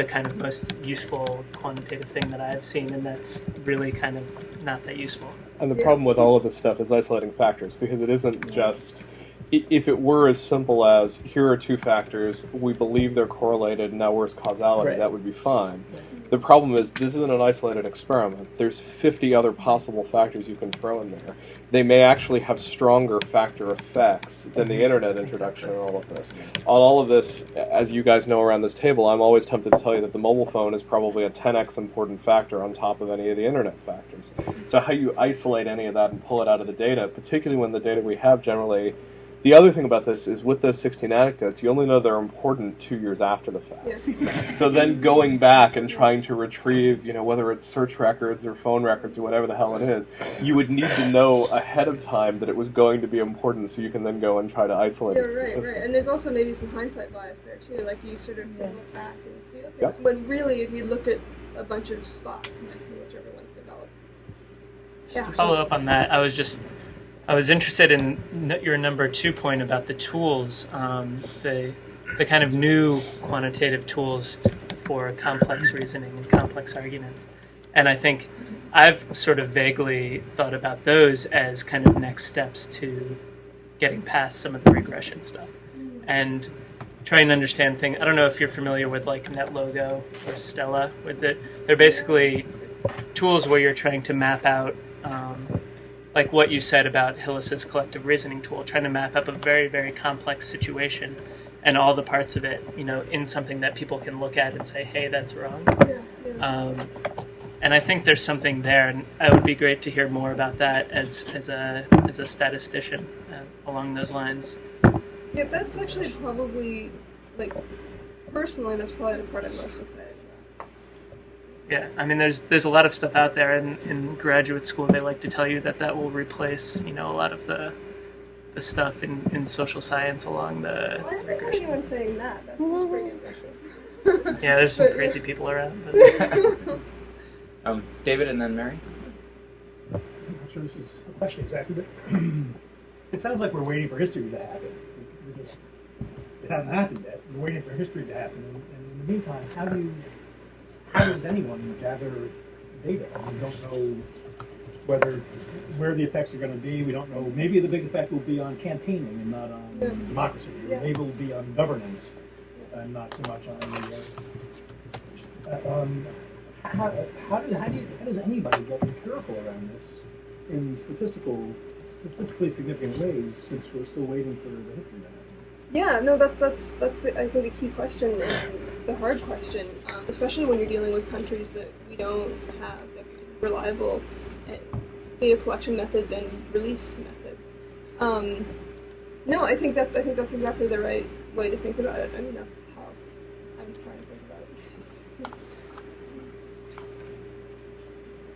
the kind of most useful quantitative thing that I've seen, and that's really kind of not that useful. And the Yeah. problem with all of this stuff is isolating factors because it isn't just if it were as simple as here are two factors, we believe they're correlated, now where's causality, Right. that would be fine. The problem is this isn't an isolated experiment. There's 50 other possible factors you can throw in there. They may actually have stronger factor effects than the mm-hmm. internet introduction and all of this. On all of this, as you guys know around this table, I'm always tempted to tell you that the mobile phone is probably a 10x important factor on top of any of the internet factors. So how you isolate any of that and pull it out of the data, particularly when the data we have generally the other thing about this is with those 16 anecdotes, you only know they're important two years after the fact. Yeah. So then going back and trying to retrieve, you know, whether it's search records or phone records or whatever the hell it is, you would need to know ahead of time that it was going to be important so you can then go and try to isolate Yeah, it right, statistically. right. And there's also maybe some hindsight bias there too. Like you sort of Yeah. look back and see, okay, Yep. when really if you looked at a bunch of spots and just see whichever one's developed. Yeah. To follow up on that, I was just I was interested in your number two point about the tools, um, the the kind of new quantitative tools for complex reasoning and complex arguments, and I think I've sort of vaguely thought about those as kind of next steps to getting past some of the regression stuff and trying to understand things. I don't know if you're familiar with like NetLogo or Stella. With it, they're basically tools where you're trying to map out, um, like what you said about Hillis's collective reasoning tool, trying to map up a very very complex situation and all the parts of it, you know, in something that people can look at and say, hey, that's wrong. Yeah, yeah. Um, and I think there's something there, and it would be great to hear more about that as as a as a statistician uh, along those lines. Yeah, that's actually probably like personally that's probably the part I'm most excited about. Yeah, I mean, there's there's a lot of stuff out there, and in graduate school they like to tell you that that will replace, you know, a lot of the the stuff in, in social science along the Well, I haven't heard regression. anyone saying that. That sounds pretty ambitious. Yeah, there's some But, crazy people around. But Um, David and then Mary. I'm not sure this is a question exactly, but it sounds like we're waiting for history to happen. We- we just- It hasn't happened yet. We're waiting for history to happen. And, and in the meantime, how do you, how does anyone gather data? We don't know whether where the effects are going to be. We don't know. Maybe the big effect will be on campaigning and not on Yeah. democracy. Or Yeah. maybe it will be on governance and not so much on the. Uh, uh, um, how, how, does, how, do you, how does anybody get empirical around this in statistical, statistically significant ways since we're still waiting for the history to happen? Yeah, no, that, that's that's the, I think the key question and the hard question, um, especially when you're dealing with countries that we don't have reliable uh, data collection methods and release methods. Um, no, I think that I think that's exactly the right way to think about it. I mean, that's how I'm trying to think about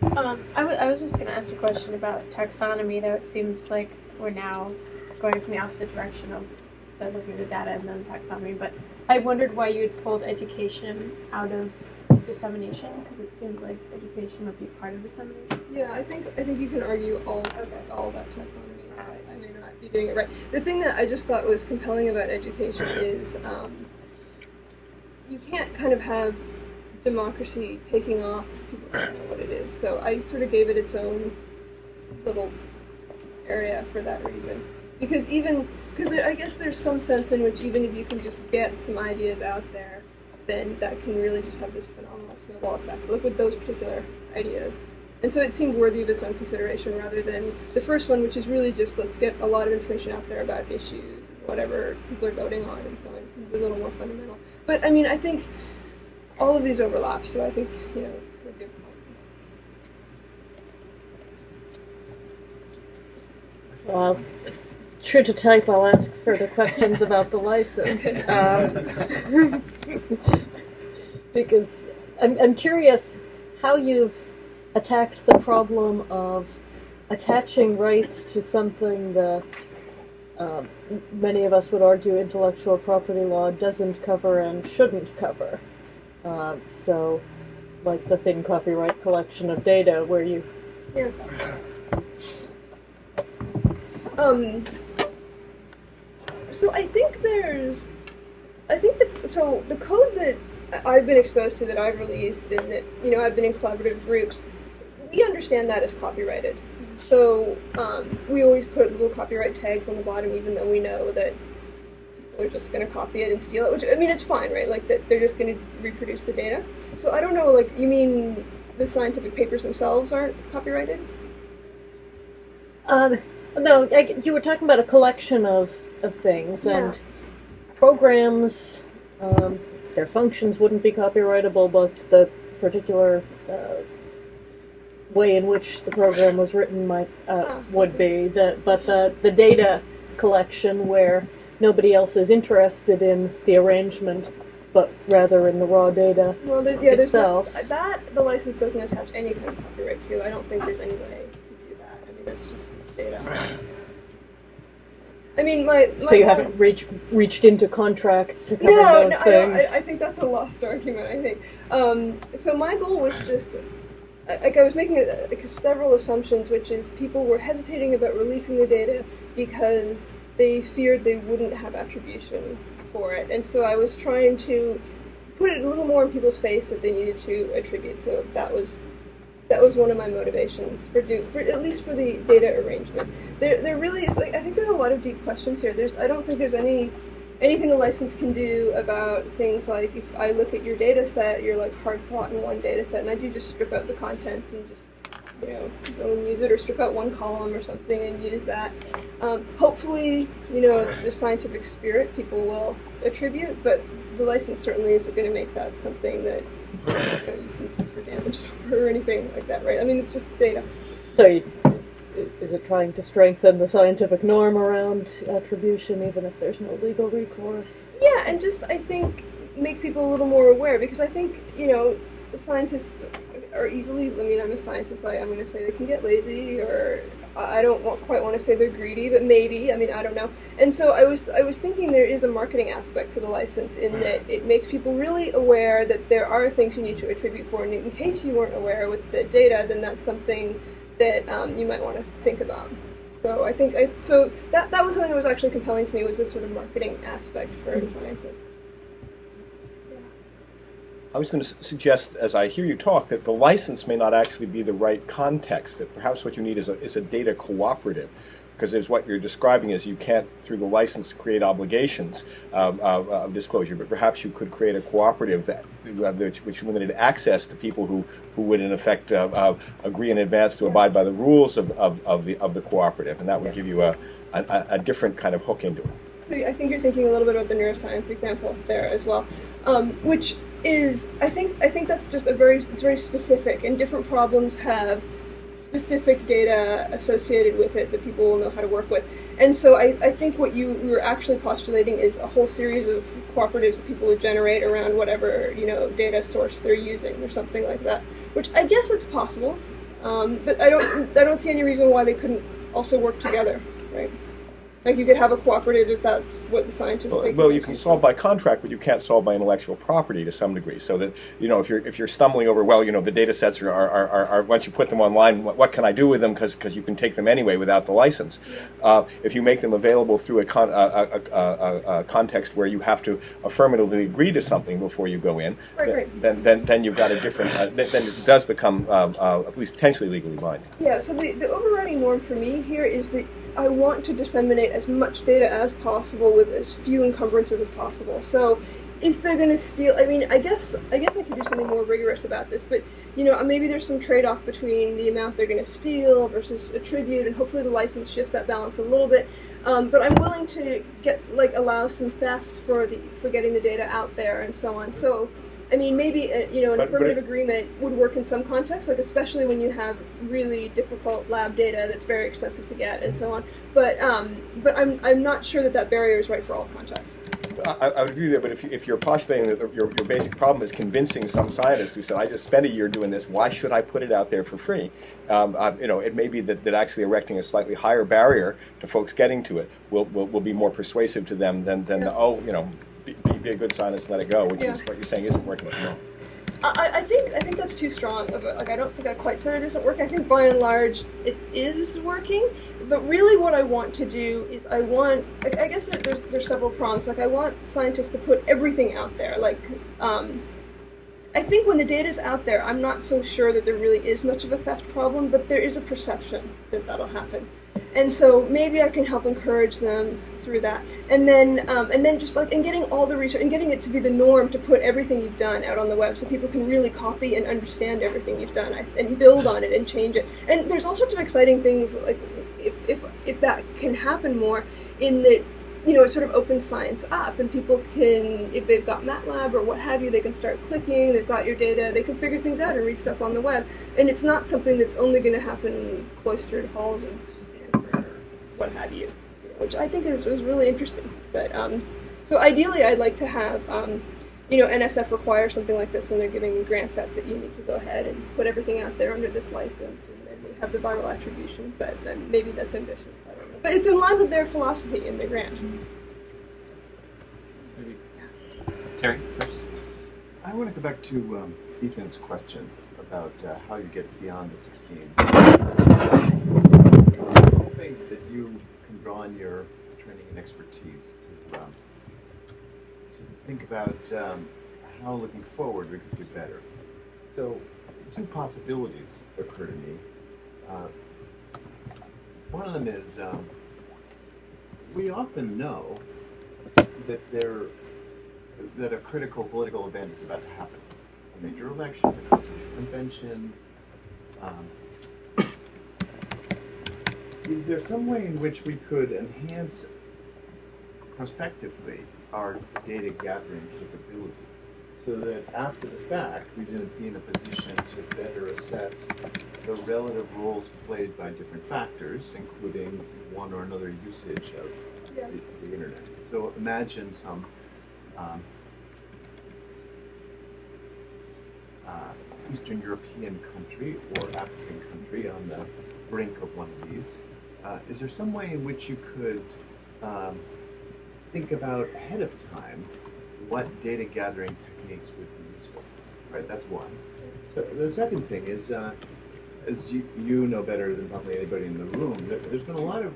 it. Um, I I was just going to ask a question about taxonomy, though it seems like we're now going from the opposite direction of of looking at the data and then taxonomy. But I wondered why you had pulled education out of dissemination, because it seems like education would be part of dissemination. Yeah, I think I think you can argue all all that taxonomy. I, I may not be doing it right. The thing that I just thought was compelling about education is um, you can't kind of have democracy taking off people don't know what it is. So I sort of gave it its own little area for that reason. Because even because I guess there's some sense in which even if you can just get some ideas out there, then that can really just have this phenomenal snowball effect. Look with those particular ideas. And so it seemed worthy of its own consideration rather than the first one, which is really just let's get a lot of information out there about issues, and whatever people are voting on, and so on. It seems a little more fundamental. But I mean, I think all of these overlap, so I think, you know, it's a good point. Well, true to type, I'll ask further questions about the license. Um, because I'm, I'm curious how you've attacked the problem of attaching rights to something that um, many of us would argue intellectual property law doesn't cover and shouldn't cover. Um, so, like the thin copyright collection of data, where you Yeah. Um. So I think there's, I think that so the code that I've been exposed to that I've released and that you know I've been in collaborative groups, we understand that as copyrighted. so um, we always put little copyright tags on the bottom, even though we know that are just going to copy it and steal it. Which I mean, it's fine, right? Like that they're just going to reproduce the data. So I don't know. Like you mean the scientific papers themselves aren't copyrighted? Um, no, I, you were talking about a collection of, of things, Yeah. and programs, um, their functions wouldn't be copyrightable, but the particular uh, way in which the program was written might uh, Oh, would be. The, but the, the data collection where nobody else is interested in the arrangement, but rather in the raw data Well, there, yeah, there's no, itself. that the license doesn't attach any kind of copyright to. I don't think there's any way to do that. I mean, that's just data. I mean, my, my So you haven't reached reached into contract to cover no, those no, I, things. I, I think that's a lost argument. I think. Um, so my goal was just, like, I was making a, like, several assumptions, which is people were hesitating about releasing the data because they feared they wouldn't have attribution for it, and so I was trying to put it a little more in people's face that they needed to attribute. So that was. That was one of my motivations for do for at least for the data arrangement. There, there really is like I think there's a lot of deep questions here. There's I don't think there's any anything a license can do about things like if I look at your data set, you're like hard fought in one data set, and I do just strip out the contents and just you know go and use it, or strip out one column or something and use that. Um, hopefully, you know the scientific spirit people will attribute, but the license certainly isn't going to make that something that you, know, you can sue for damages or anything like that, right? I mean, it's just data. So, you, is it trying to strengthen the scientific norm around attribution, even if there's no legal recourse? Yeah, and just I think make people a little more aware because I think you know scientists are easily. I mean, I'm a scientist. I, I'm going to say they can get lazy, or I don't want, quite want to say they're greedy, but maybe. I mean, I don't know. And so I was I was thinking there is a marketing aspect to the license in that it makes people really aware that there are things you need to attribute for, and in case you weren't aware with the data, then that's something that um, you might want to think about. So I think I, so that that was something that was actually compelling to me was this sort of marketing aspect for the scientists. I was going to suggest, as I hear you talk, that the license may not actually be the right context. That perhaps what you need is a, is a data cooperative, because as what you're describing is you can't, through the license, create obligations um, of, of disclosure. But perhaps you could create a cooperative that which, which limited access to people who, who would in effect uh, uh, agree in advance to abide by the rules of, of, of the of the cooperative, and that would give you a, a, a different kind of hook into it. So I think you're thinking a little bit about the neuroscience example there as well, um, which is I think I think that's just a very it's very specific, and different problems have specific data associated with it that people will know how to work with. And so I, I think what you were actually postulating is a whole series of cooperatives that people would generate around whatever you know data source they're using or something like that. Which I guess it's possible, um, but I don't I don't see any reason why they couldn't also work together, right? Like you could have a cooperative if that's what the scientists Well, think. well, you can solve by contract, but you can't solve by intellectual property to some degree. So that you know, if you're if you're stumbling over, well, you know, the data sets are are, are, are once you put them online, what, what can I do with them? Because because you can take them anyway without the license. Uh, if you make them available through a, con, a, a, a, a, a context where you have to affirmatively agree to something before you go in, Right, then, right. then then then you've got a different. Uh, then, then it does become um, uh, at least potentially legally binding. Yeah, so the, the overriding norm for me here is that I want to disseminate as much data as possible with as few encumbrances as possible. So if they're going to steal, I mean, I guess I guess I could do something more rigorous about this, but you know, maybe there's some trade-off between the amount they're going to steal versus attribute, and hopefully the license shifts that balance a little bit. Um, but I'm willing to get like allow some theft for the for getting the data out there and so on. So. I mean, maybe uh, you know an But- but affirmative it- agreement would work in some contexts, like especially when you have really difficult lab data that's very expensive to get and so on. But um, but I'm I'm not sure that that barrier is right for all contexts. I, I would agree there, but if, you, if you're postulating that the, your, your basic problem is convincing some scientist who said, I just spent a year doing this, why should I put it out there for free? Um, uh, you know, it may be that, that actually erecting a slightly higher barrier to folks getting to it will, will, will be more persuasive to them than, than Yeah. the, oh, you know, be, be, a good scientist and let it go, which is what you're saying isn't working at moment. I, I think I think that's too strong of a like I don't think I quite said it doesn't work. I think by and large it is working. But really, what I want to do is I want like, I guess there- there's there's several prompts. Like I want scientists to put everything out there. Like um, I think when the data is out there, I'm not so sure that there really is much of a theft problem, but there is a perception that that'll happen. And so maybe I can help encourage them through that. And then, um, and then just like, and getting all the research and getting it to be the norm to put everything you've done out on the web so people can really copy and understand everything you've done and build on it and change it. And there's all sorts of exciting things like if, if, if that can happen more in that you know, it sort of opens science up, and people can, if they've got MATLAB or what have you, they can start clicking. They've got your data. They can figure things out and read stuff on the web. And it's not something that's only going to happen in cloistered halls what have you, which I think is, is really interesting. But um, so ideally, I'd like to have. Um, you know, NSF require something like this when they're giving grants out that you need to go ahead and put everything out there under this license, and then we have the viral attribution. But then maybe that's ambitious. I don't know. But it's in line with their philosophy in the grant. Maybe. Terry, first. I want to go back to um, Ethan's question about uh, how you get beyond the 16. I'm that you can draw on your training and expertise to, um, to think about um, how, looking forward, we could do better. So, two possibilities occur to me. Uh, one of them is um, we often know that there that a critical political event is about to happen. A major election, a constitutional convention. Um, is there some way in which we could enhance prospectively our data gathering capability so that after the fact we didn't be in a position to better assess the relative roles played by different factors, including one or another usage of Yeah. the, the internet. So imagine some um, uh, Eastern European country or African country on the brink of one of these. Uh, is there some way in which you could um, think about ahead of time what data gathering techniques would be useful? Right, that's one. So the second thing is, uh, as you, you know better than probably anybody in the room, there, there's been a lot of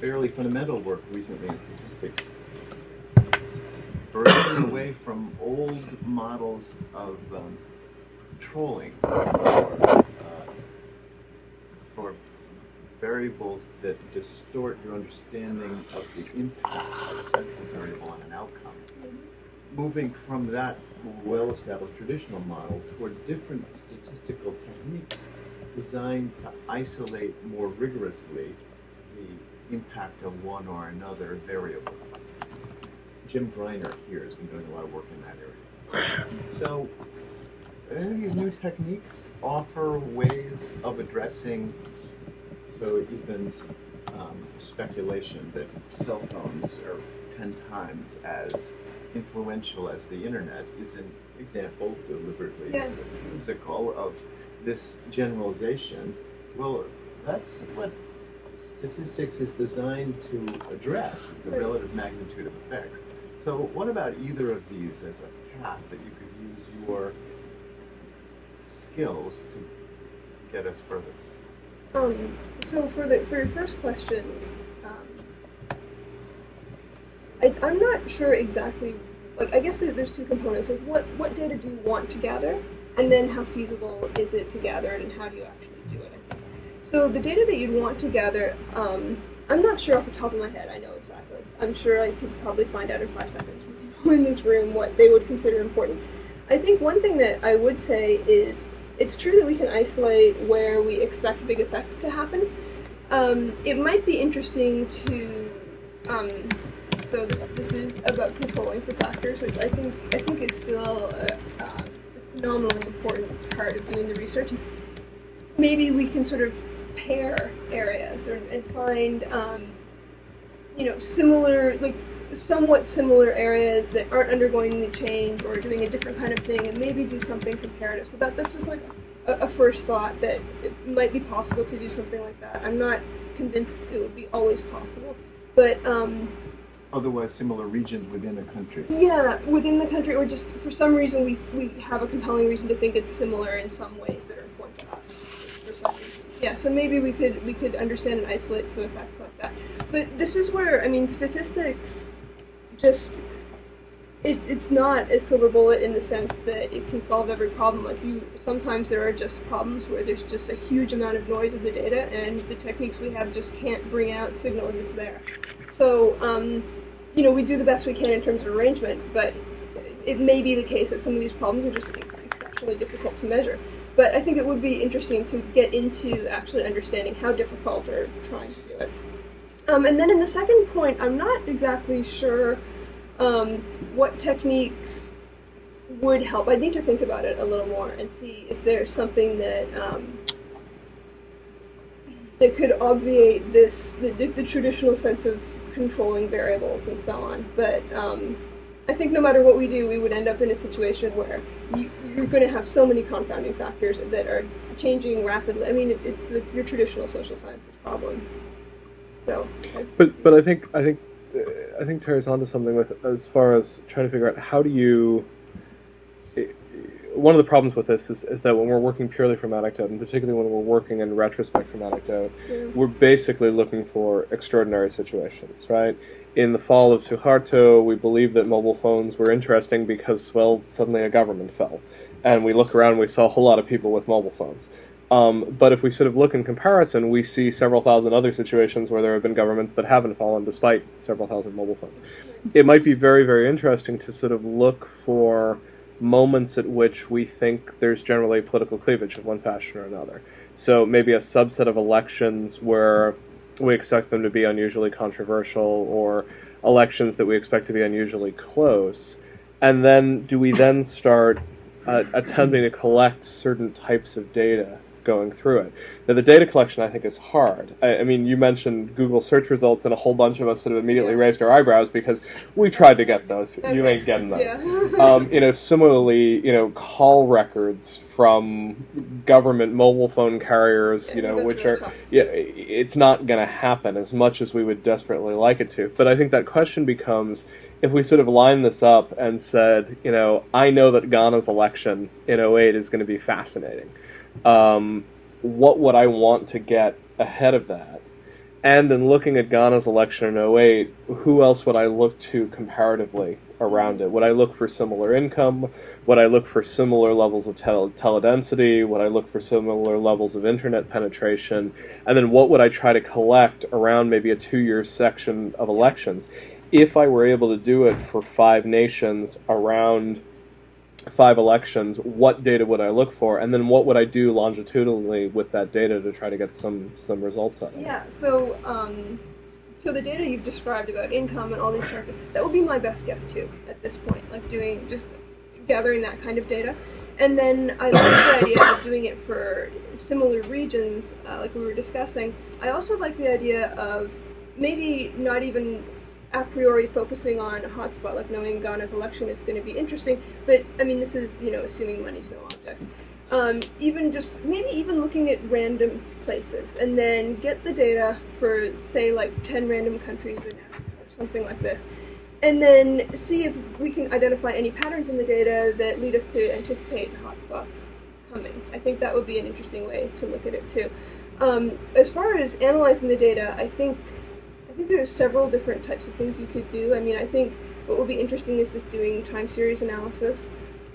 fairly fundamental work recently in statistics breaking away from old models of um, controlling for, uh, for variables that distort your understanding of the impact of a central variable on an outcome. Moving from that well-established traditional model toward different statistical techniques designed to isolate more rigorously the impact of one or another variable. Jim Greiner here has been doing a lot of work in that area. So, any of these new techniques offer ways of addressing, so Ethan's um, speculation that cell phones are 10 times as influential as the internet is an example, deliberately Yeah. whimsical, of this generalization. Well, that's what statistics is designed to address, is the relative magnitude of effects. So what about either of these as a path that you could use your skills to get us further? Um, so for the for your first question, um, I, I'm not sure exactly. Like I guess there, there's two components. Like what what data do you want to gather, and then how feasible is it to gather it, and how do you actually do it? So the data that you'd want to gather, um, I'm not sure off the top of my head. I know exactly. I'm sure I could probably find out in five seconds from people in this room what they would consider important. I think one thing that I would say is it's true that we can isolate where we expect big effects to happen. Um, it might be interesting to. Um, so this this is about controlling for factors, which I think I think is still a, a phenomenally important part of doing the research. Maybe we can sort of pair areas or, and find um, you know similar like somewhat similar areas that aren't undergoing any change or doing a different kind of thing and maybe do something comparative. So that that's just like a, a first thought that it might be possible to do something like that. I'm not convinced it would be always possible, but um, Otherwise, similar regions within a country. yeah, within the country or just for some reason we we have a compelling reason to think it's similar in some ways that are important to us. For some reason. Yeah, so maybe we could we could understand and isolate some effects like that. But this is where I mean statistics just it, it's not a silver bullet in the sense that it can solve every problem. Like you, sometimes there are just problems where there's just a huge amount of noise of the data, and the techniques we have just can't bring out signal that's there. So, um, you know, we do the best we can in terms of arrangement, but it may be the case that some of these problems are just exceptionally difficult to measure. But I think it would be interesting to get into actually understanding how difficult or trying. Um, and then in the second point, I'm not exactly sure um, what techniques would help. I need to think about it a little more and see if there's something that um, that could obviate this the, the, traditional sense of controlling variables and so on. But um, I think no matter what we do, we would end up in a situation where you, are going to have so many confounding factors that are changing rapidly. I mean, it, it's the, your traditional social sciences problem. So, but but I think I think uh, I think Terry's onto something with as far as trying to figure out how do you. One of the problems with this is, is that when we're working purely from anecdote, and particularly when we're working in retrospect from anecdote, yeah. we're basically looking for extraordinary situations, right? In the fall of Suharto, we believed that mobile phones were interesting because, well, suddenly a government fell. And we look around we saw a whole lot of people with mobile phones. Um, but if we sort of look in comparison, we see several thousand other situations where there have been governments that haven't fallen despite several thousand mobile phones. It might be very, very interesting to sort of look for moments at which we think there's generally political cleavage of one fashion or another. So maybe a subset of elections where we expect them to be unusually controversial or elections that we expect to be unusually close. And then do we then start uh, attempting to collect certain types of data going through it. Now, the data collection, I think, is hard. I, I, mean, you mentioned Google search results, and a whole bunch of us sort of immediately yeah. raised our eyebrows because we tried to get those. Okay. You ain't getting those. Yeah. um, you know, similarly, you know, call records from government mobile phone carriers, you know, which really are, tough. yeah, it's not going to happen as much as we would desperately like it to. But I think that question becomes if we sort of line this up and said, you know, I know that Ghana's election in 08 is going to be fascinating um, what would I want to get ahead of that? And in looking at Ghana's election in 08, who else would I look to comparatively around it? Would I look for similar income? Would I look for similar levels of tel- teledensity? Would I look for similar levels of internet penetration? And then what would I try to collect around maybe a two year section of elections? If I were able to do it for five nations around five elections, what data would I look for, and then what would I do longitudinally with that data to try to get some some results out of it? Yeah. So, um, so the data you've described about income and all these characters, that would be my best guess too at this point. Like doing just gathering that kind of data, and then I like the idea of doing it for similar regions, uh, like we were discussing. I also like the idea of maybe not even a priori focusing on a hotspot, like knowing Ghana's election is going to be interesting. But I mean, this is you know assuming money's no object. Um, even just maybe even looking at random places and then get the data for say like 10 random countries or something like this and then see if we can identify any patterns in the data that lead us to anticipate hotspots coming. I think that would be an interesting way to look at it too. Um, as far as analyzing the data, I think think there's several different types of things you could do. I mean, I think what would be interesting is just doing time series analysis,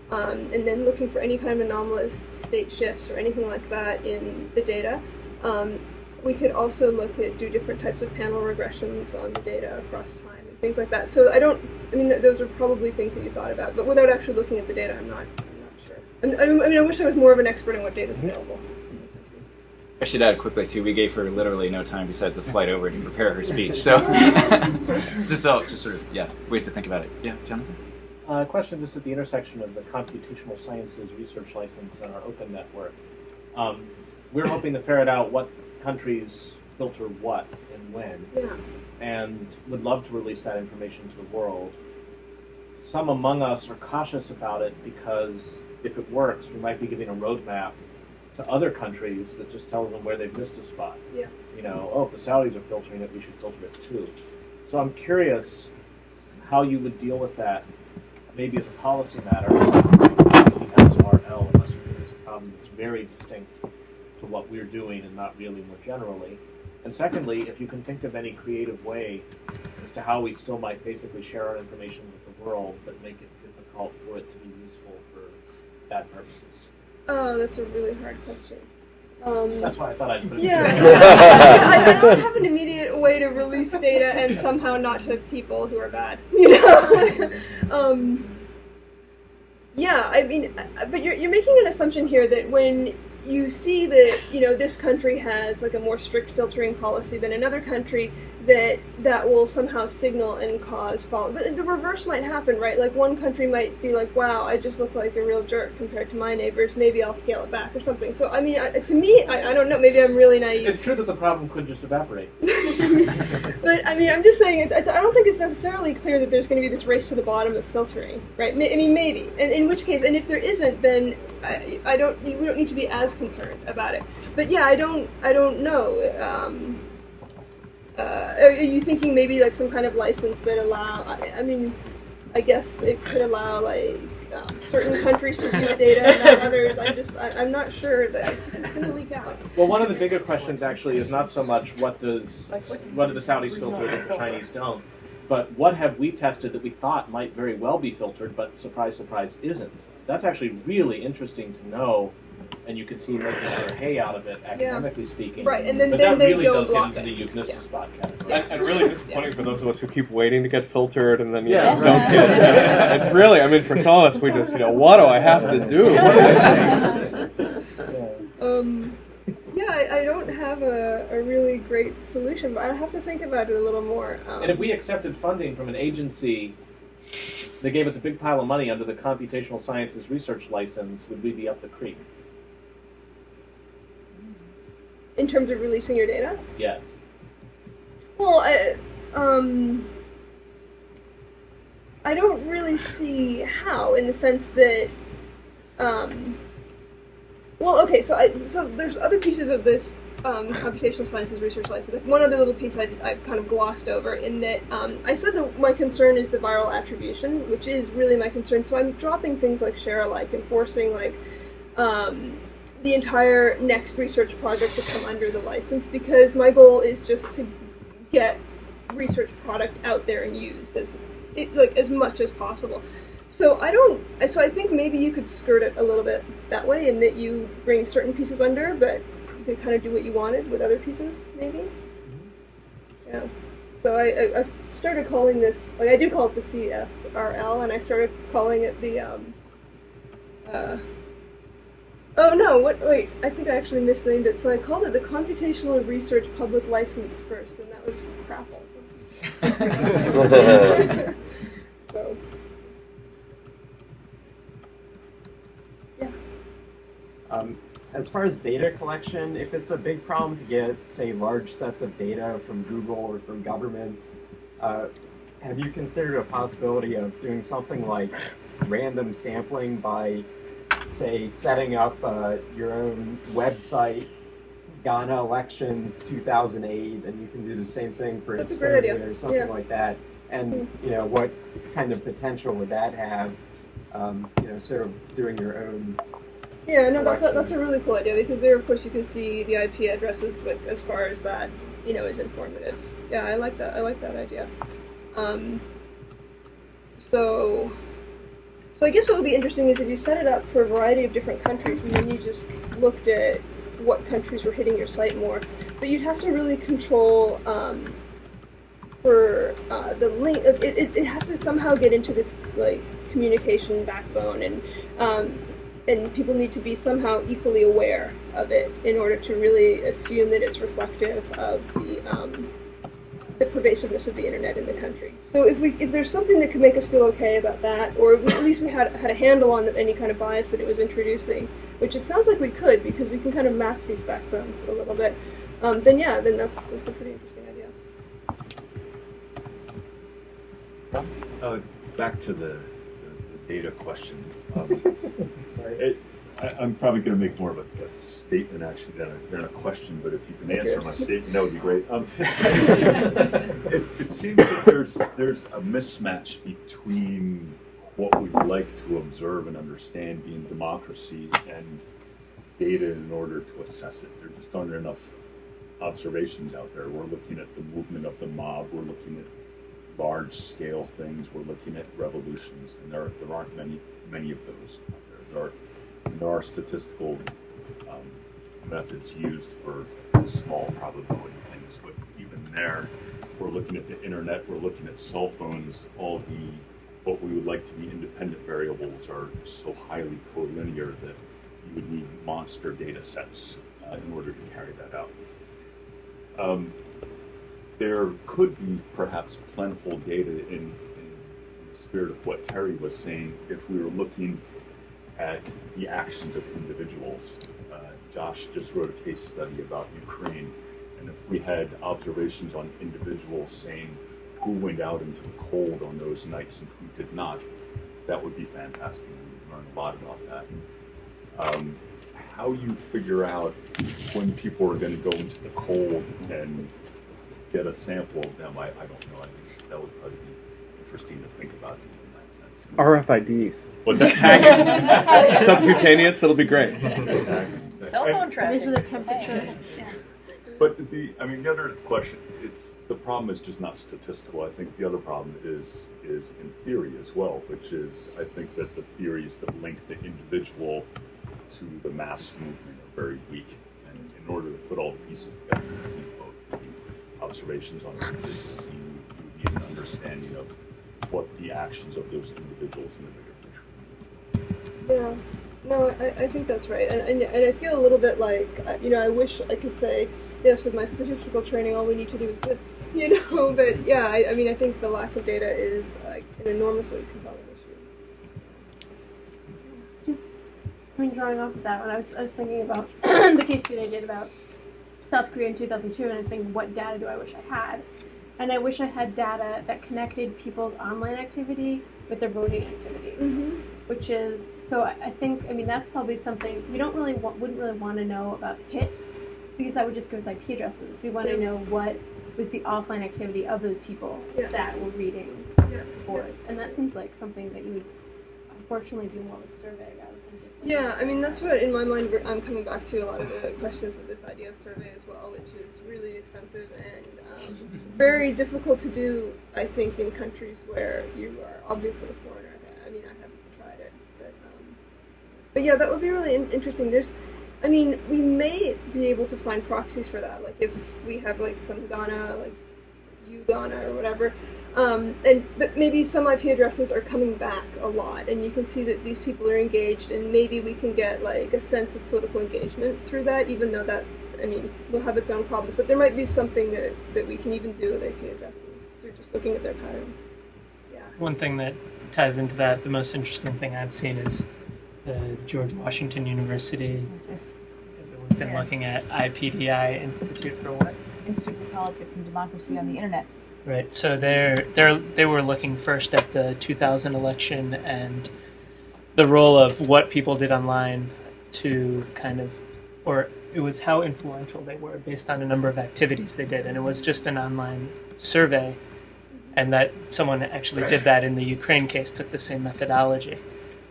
um, and then looking for any kind of anomalous state shifts or anything like that in the data. Um, we could also look at do different types of panel regressions on the data across time and things like that. So I don't, I mean, th- those are probably things that you thought about, but without actually looking at the data, I'm not, I'm not sure. I, I mean, I wish I was more of an expert in what data is available. I should add quickly too. We gave her literally no time besides the flight over to prepare her speech. So just all just sort of yeah ways to think about it. Yeah, Jonathan. Uh, question just at the intersection of the computational sciences research license and our open network. Um, we're hoping to ferret out what countries filter what and when, yeah. and would love to release that information to the world. Some among us are cautious about it because if it works, we might be giving a roadmap to other countries that just tells them where they've missed a spot. Yeah. You know, oh, if the Saudis are filtering it, we should filter it too. So I'm curious how you would deal with that, maybe as a policy matter, SRL, unless it's a problem that's very distinct to what we're doing and not really more generally. And secondly, if you can think of any creative way as to how we still might basically share our information with the world, but make it difficult for it to be useful for bad purposes? Oh, that's a really hard question. Um, That's why I thought I'd put it Yeah. I, I don't have an immediate way to release data and somehow not to people who are bad. You know. um, yeah, I mean, uh, but you're you're making an assumption here that when you see that you know this country has like a more strict filtering policy than another country that that will somehow signal and cause fall but the reverse might happen right like one country might be like wow i just look like a real jerk compared to my neighbors maybe i'll scale it back or something so i mean I, to me I, I don't know maybe i'm really naive It's true that the problem could just evaporate. but I mean, I'm just saying, it's, it's, I don't think it's necessarily clear that there's going to be this race to the bottom of filtering, right? Ma- I mean, maybe. And in which case, and if there isn't, then I, I don't. We don't need to be as concerned about it. But yeah, I don't. I don't know. Um, uh, are you thinking maybe like some kind of license that allow? I, I mean, I guess it could allow like um, certain countries to view the data and not others. I'm just. I, I'm not sure that it's, it's going to leak out. Well, one of the bigger questions actually is not so much what does what do the Saudis filter that the Chinese don't, but what have we tested that we thought might very well be filtered, but surprise, surprise, isn't. That's actually really interesting to know, and you can see making their hay out of it academically speaking. Right, and then- but then that they really go does get block into the it. euphemistic Yeah. spot category. And, and really disappointing for those of us who keep waiting to get filtered and then you Yeah. know, don't get it. It's really, I mean, for some of us, we just, you know, what do I have to do? What do I do? Um, yeah, I, I don't have a, a really great solution, but I'll have to think about it a little more. Um, And if we accepted funding from an agency that gave us a big pile of money under the computational sciences research license, would we be up the creek? In terms of releasing your data, Yes. well, I, um, I don't really see how, in the sense that, um, well, okay, so I, so there's other pieces of this um, computational sciences research license. One other little piece I, I've kind of glossed over in that um, I said that my concern is the viral attribution, which is really my concern. So I'm dropping things like share alike and forcing like um, the entire next research project to come under the license because my goal is just to get research product out there and used as it, like as much as possible. So I don't. So I think maybe you could skirt it a little bit that way, and that you bring certain pieces under, but you can kind of do what you wanted with other pieces, maybe. Yeah. So I, I I've started calling this like I do call it the CSRL, and I started calling it the um. Uh, oh no! What? Wait, I think I actually misnamed it. So I called it the Computational Research Public License first, and that was Crapple. so. Um, as far as data collection, if it's a big problem to get, say, large sets of data from Google or from governments, uh, have you considered a possibility of doing something like random sampling by, say, setting up uh, your own website, Ghana elections 2008, and you can do the same thing for That's a great idea. Estonia or something Yeah. like that? And you know, what kind of potential would that have? Um, you know, sort of doing your own Yeah, no, that's a, that's a really cool idea because there, of course, you can see the IP addresses like as far as that, you know, is informative. Yeah, I like that. I like that idea. Um, so, so I guess what would be interesting is if you set it up for a variety of different countries and then you just looked at what countries were hitting your site more, but you'd have to really control um, for uh, the link. It, it, it has to somehow get into this like communication backbone and. Um, and people need to be somehow equally aware of it in order to really assume that it's reflective of the um, the pervasiveness of the internet in the country. So if we if there's something that could make us feel okay about that, or at least we had had a handle on the, any kind of bias that it was introducing, which it sounds like we could because we can kind of map these backbones a little bit, um, then yeah, then that's that's a pretty interesting idea. Uh, back to the, the, the data question. Um, Sorry. it, I, I'm probably going to make more of a, a statement actually than a, than a question, but if you can answer my statement, that would be great. Um, it, it seems that there's there's a mismatch between what we like to observe and understand being democracy and data in order to assess it. There just aren't enough observations out there. We're looking at the movement of the mob. We're looking at large scale things. We're looking at revolutions, and there there aren't many many of those. Out there are there are statistical um, methods used for small probability things, but even there, we're looking at the internet. We're looking at cell phones. All the what we would like to be independent variables are so highly collinear that you would need monster data sets uh, in order to carry that out. Um, there could be perhaps plentiful data in, in the spirit of what Terry was saying if we were looking at the actions of individuals. Uh, Josh just wrote a case study about Ukraine, and if we had observations on individuals saying who went out into the cold on those nights and who did not, that would be fantastic. We'd learn a lot about that. Um, how you figure out when people are going to go into the cold and get a sample of them, I, I don't know. I think that would probably be interesting to think about. RFIDs. What's that? Tagging. Subcutaneous, it'll be great. Cell phone traffic. Measure the temperature. But the, I mean, the other question, it's, the problem is just not statistical. I think the other problem is, is in theory as well, which is, I think that the theories that link the individual to the mass movement are very weak. And in order to put all the pieces together, you need both the observations on individuals, you, you need an understanding of what the actions of those individuals in the bigger picture Yeah. No, I, I think that's right. And, and, and I feel a little bit like, uh, you know, I wish I could say, yes, with my statistical training, all we need to do is this, you know? But yeah, I, I mean, I think the lack of data is like an enormously compelling issue. Just, I mean, drawing off of that, when I was, I was thinking about the case study I did about South Korea in 2002, and I was thinking, what data do I wish I had? And I wish I had data that connected people's online activity with their voting activity, Mm-hmm. which is so. I, think, I mean, that's probably something we don't really want, wouldn't really want to know about hits because that would just give us IP addresses. We want to Yeah. know what was the offline activity of those people Yeah. that were reading Yeah. boards, and that seems like something that you would unfortunately do more with survey rather than just. like- Yeah, I mean that's what in my mind I'm coming back to a lot of the questions with this idea of survey as well, which is really expensive and um, very difficult to do. I think in countries where you are obviously a foreigner. I mean, I haven't tried it, but um, but yeah, that would be really in- interesting. There's, I mean, we may be able to find proxies for that, like if we have like some Ghana, like Uganda or whatever. Um, and but maybe some IP addresses are coming back a lot, and you can see that these people are engaged, and maybe we can get like a sense of political engagement through that, even though that, I mean, will have its own problems. But there might be something that, that we can even do with IP addresses through just looking at their patterns. Yeah. One thing that ties into that, the most interesting thing I've seen is the George Washington University. We've been Yeah. looking at IPDI Institute for what? Institute for Politics and Democracy on the Internet. Right. So they're they're they were looking first at the 2000 election and the role of what people did online to kind of, or it was how influential they were based on a number of activities they did, and it was just an online survey, and that someone actually did that in the Ukraine case, took the same methodology.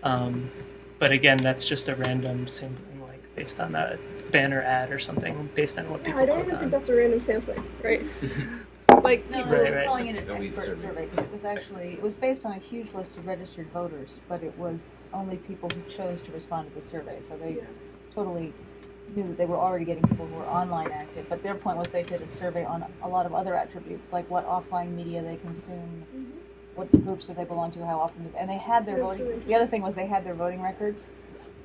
Um, but again, that's just a random sampling, like based on a banner ad or something, based on what Yeah, people I don't click even on. think that's a random sampling, right? like No, people. we Right, were right. calling it an Elite expert survey. survey because it was actually it was based on a huge list of registered voters, but it was only people who chose to respond to the survey. So they Yeah. totally knew that they were already getting people who were online active. But their point was they did a survey on a lot of other attributes, like what offline media they consume, Mhm. what groups do they belong to, how often, do- and they had their That's voting. really the other thing was they had their voting records.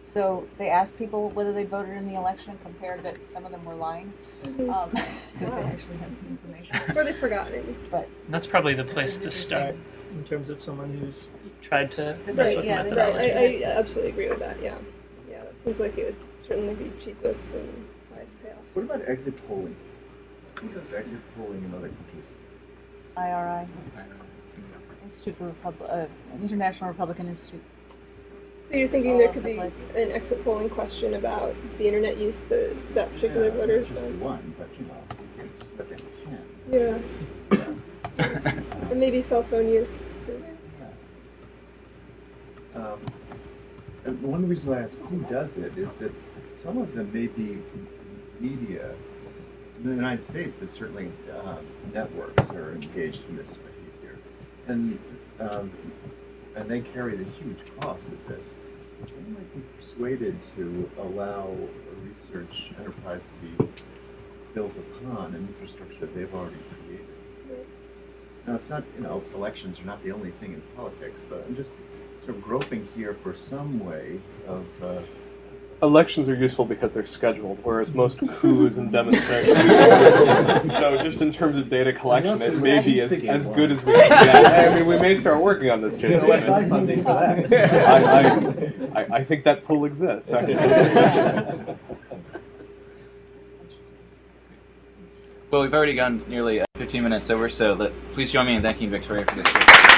So they asked people whether they voted in the election, and compared that some of them were lying Mhm. um, because Wow. they actually had some information. Or they forgot maybe. But That's probably the place to start in terms of someone who's tried to mess Right, with yeah, they- Right, methodology. I, I absolutely agree with that, yeah. Yeah, that seems like it would certainly be cheapest and highest payoff. What about exit polling? Who does exit polling in other countries? IRI, Institute for Repub- uh, International Republican Institute. So you're thinking there could be an exit polling question about the internet use that that particular Yeah, voter has just done? one, but you know, it's like ten. Yeah. and maybe cell phone use too. Yeah. Um, and one reason why I ask who does it is that some of them may be media. In the United States, there's certainly um, networks are engaged in this behavior. and um, and they carry the huge cost of this. They might be persuaded to allow a research enterprise to be built upon an infrastructure they've already created. Now, it's not, you know, elections are not the only thing in politics, but I'm just sort of groping here for some way of. Uh, Elections are useful because they're scheduled, whereas most coups and demonstrations. so, just in terms of data collection, it may be as, as good as we can get. I mean, we may start working on this, Jason. Get OSI funding for that. I, I, I, I think that pool exists. Well, we've already gone nearly uh, 15 minutes over, so let, please join me in thanking Victoria for this.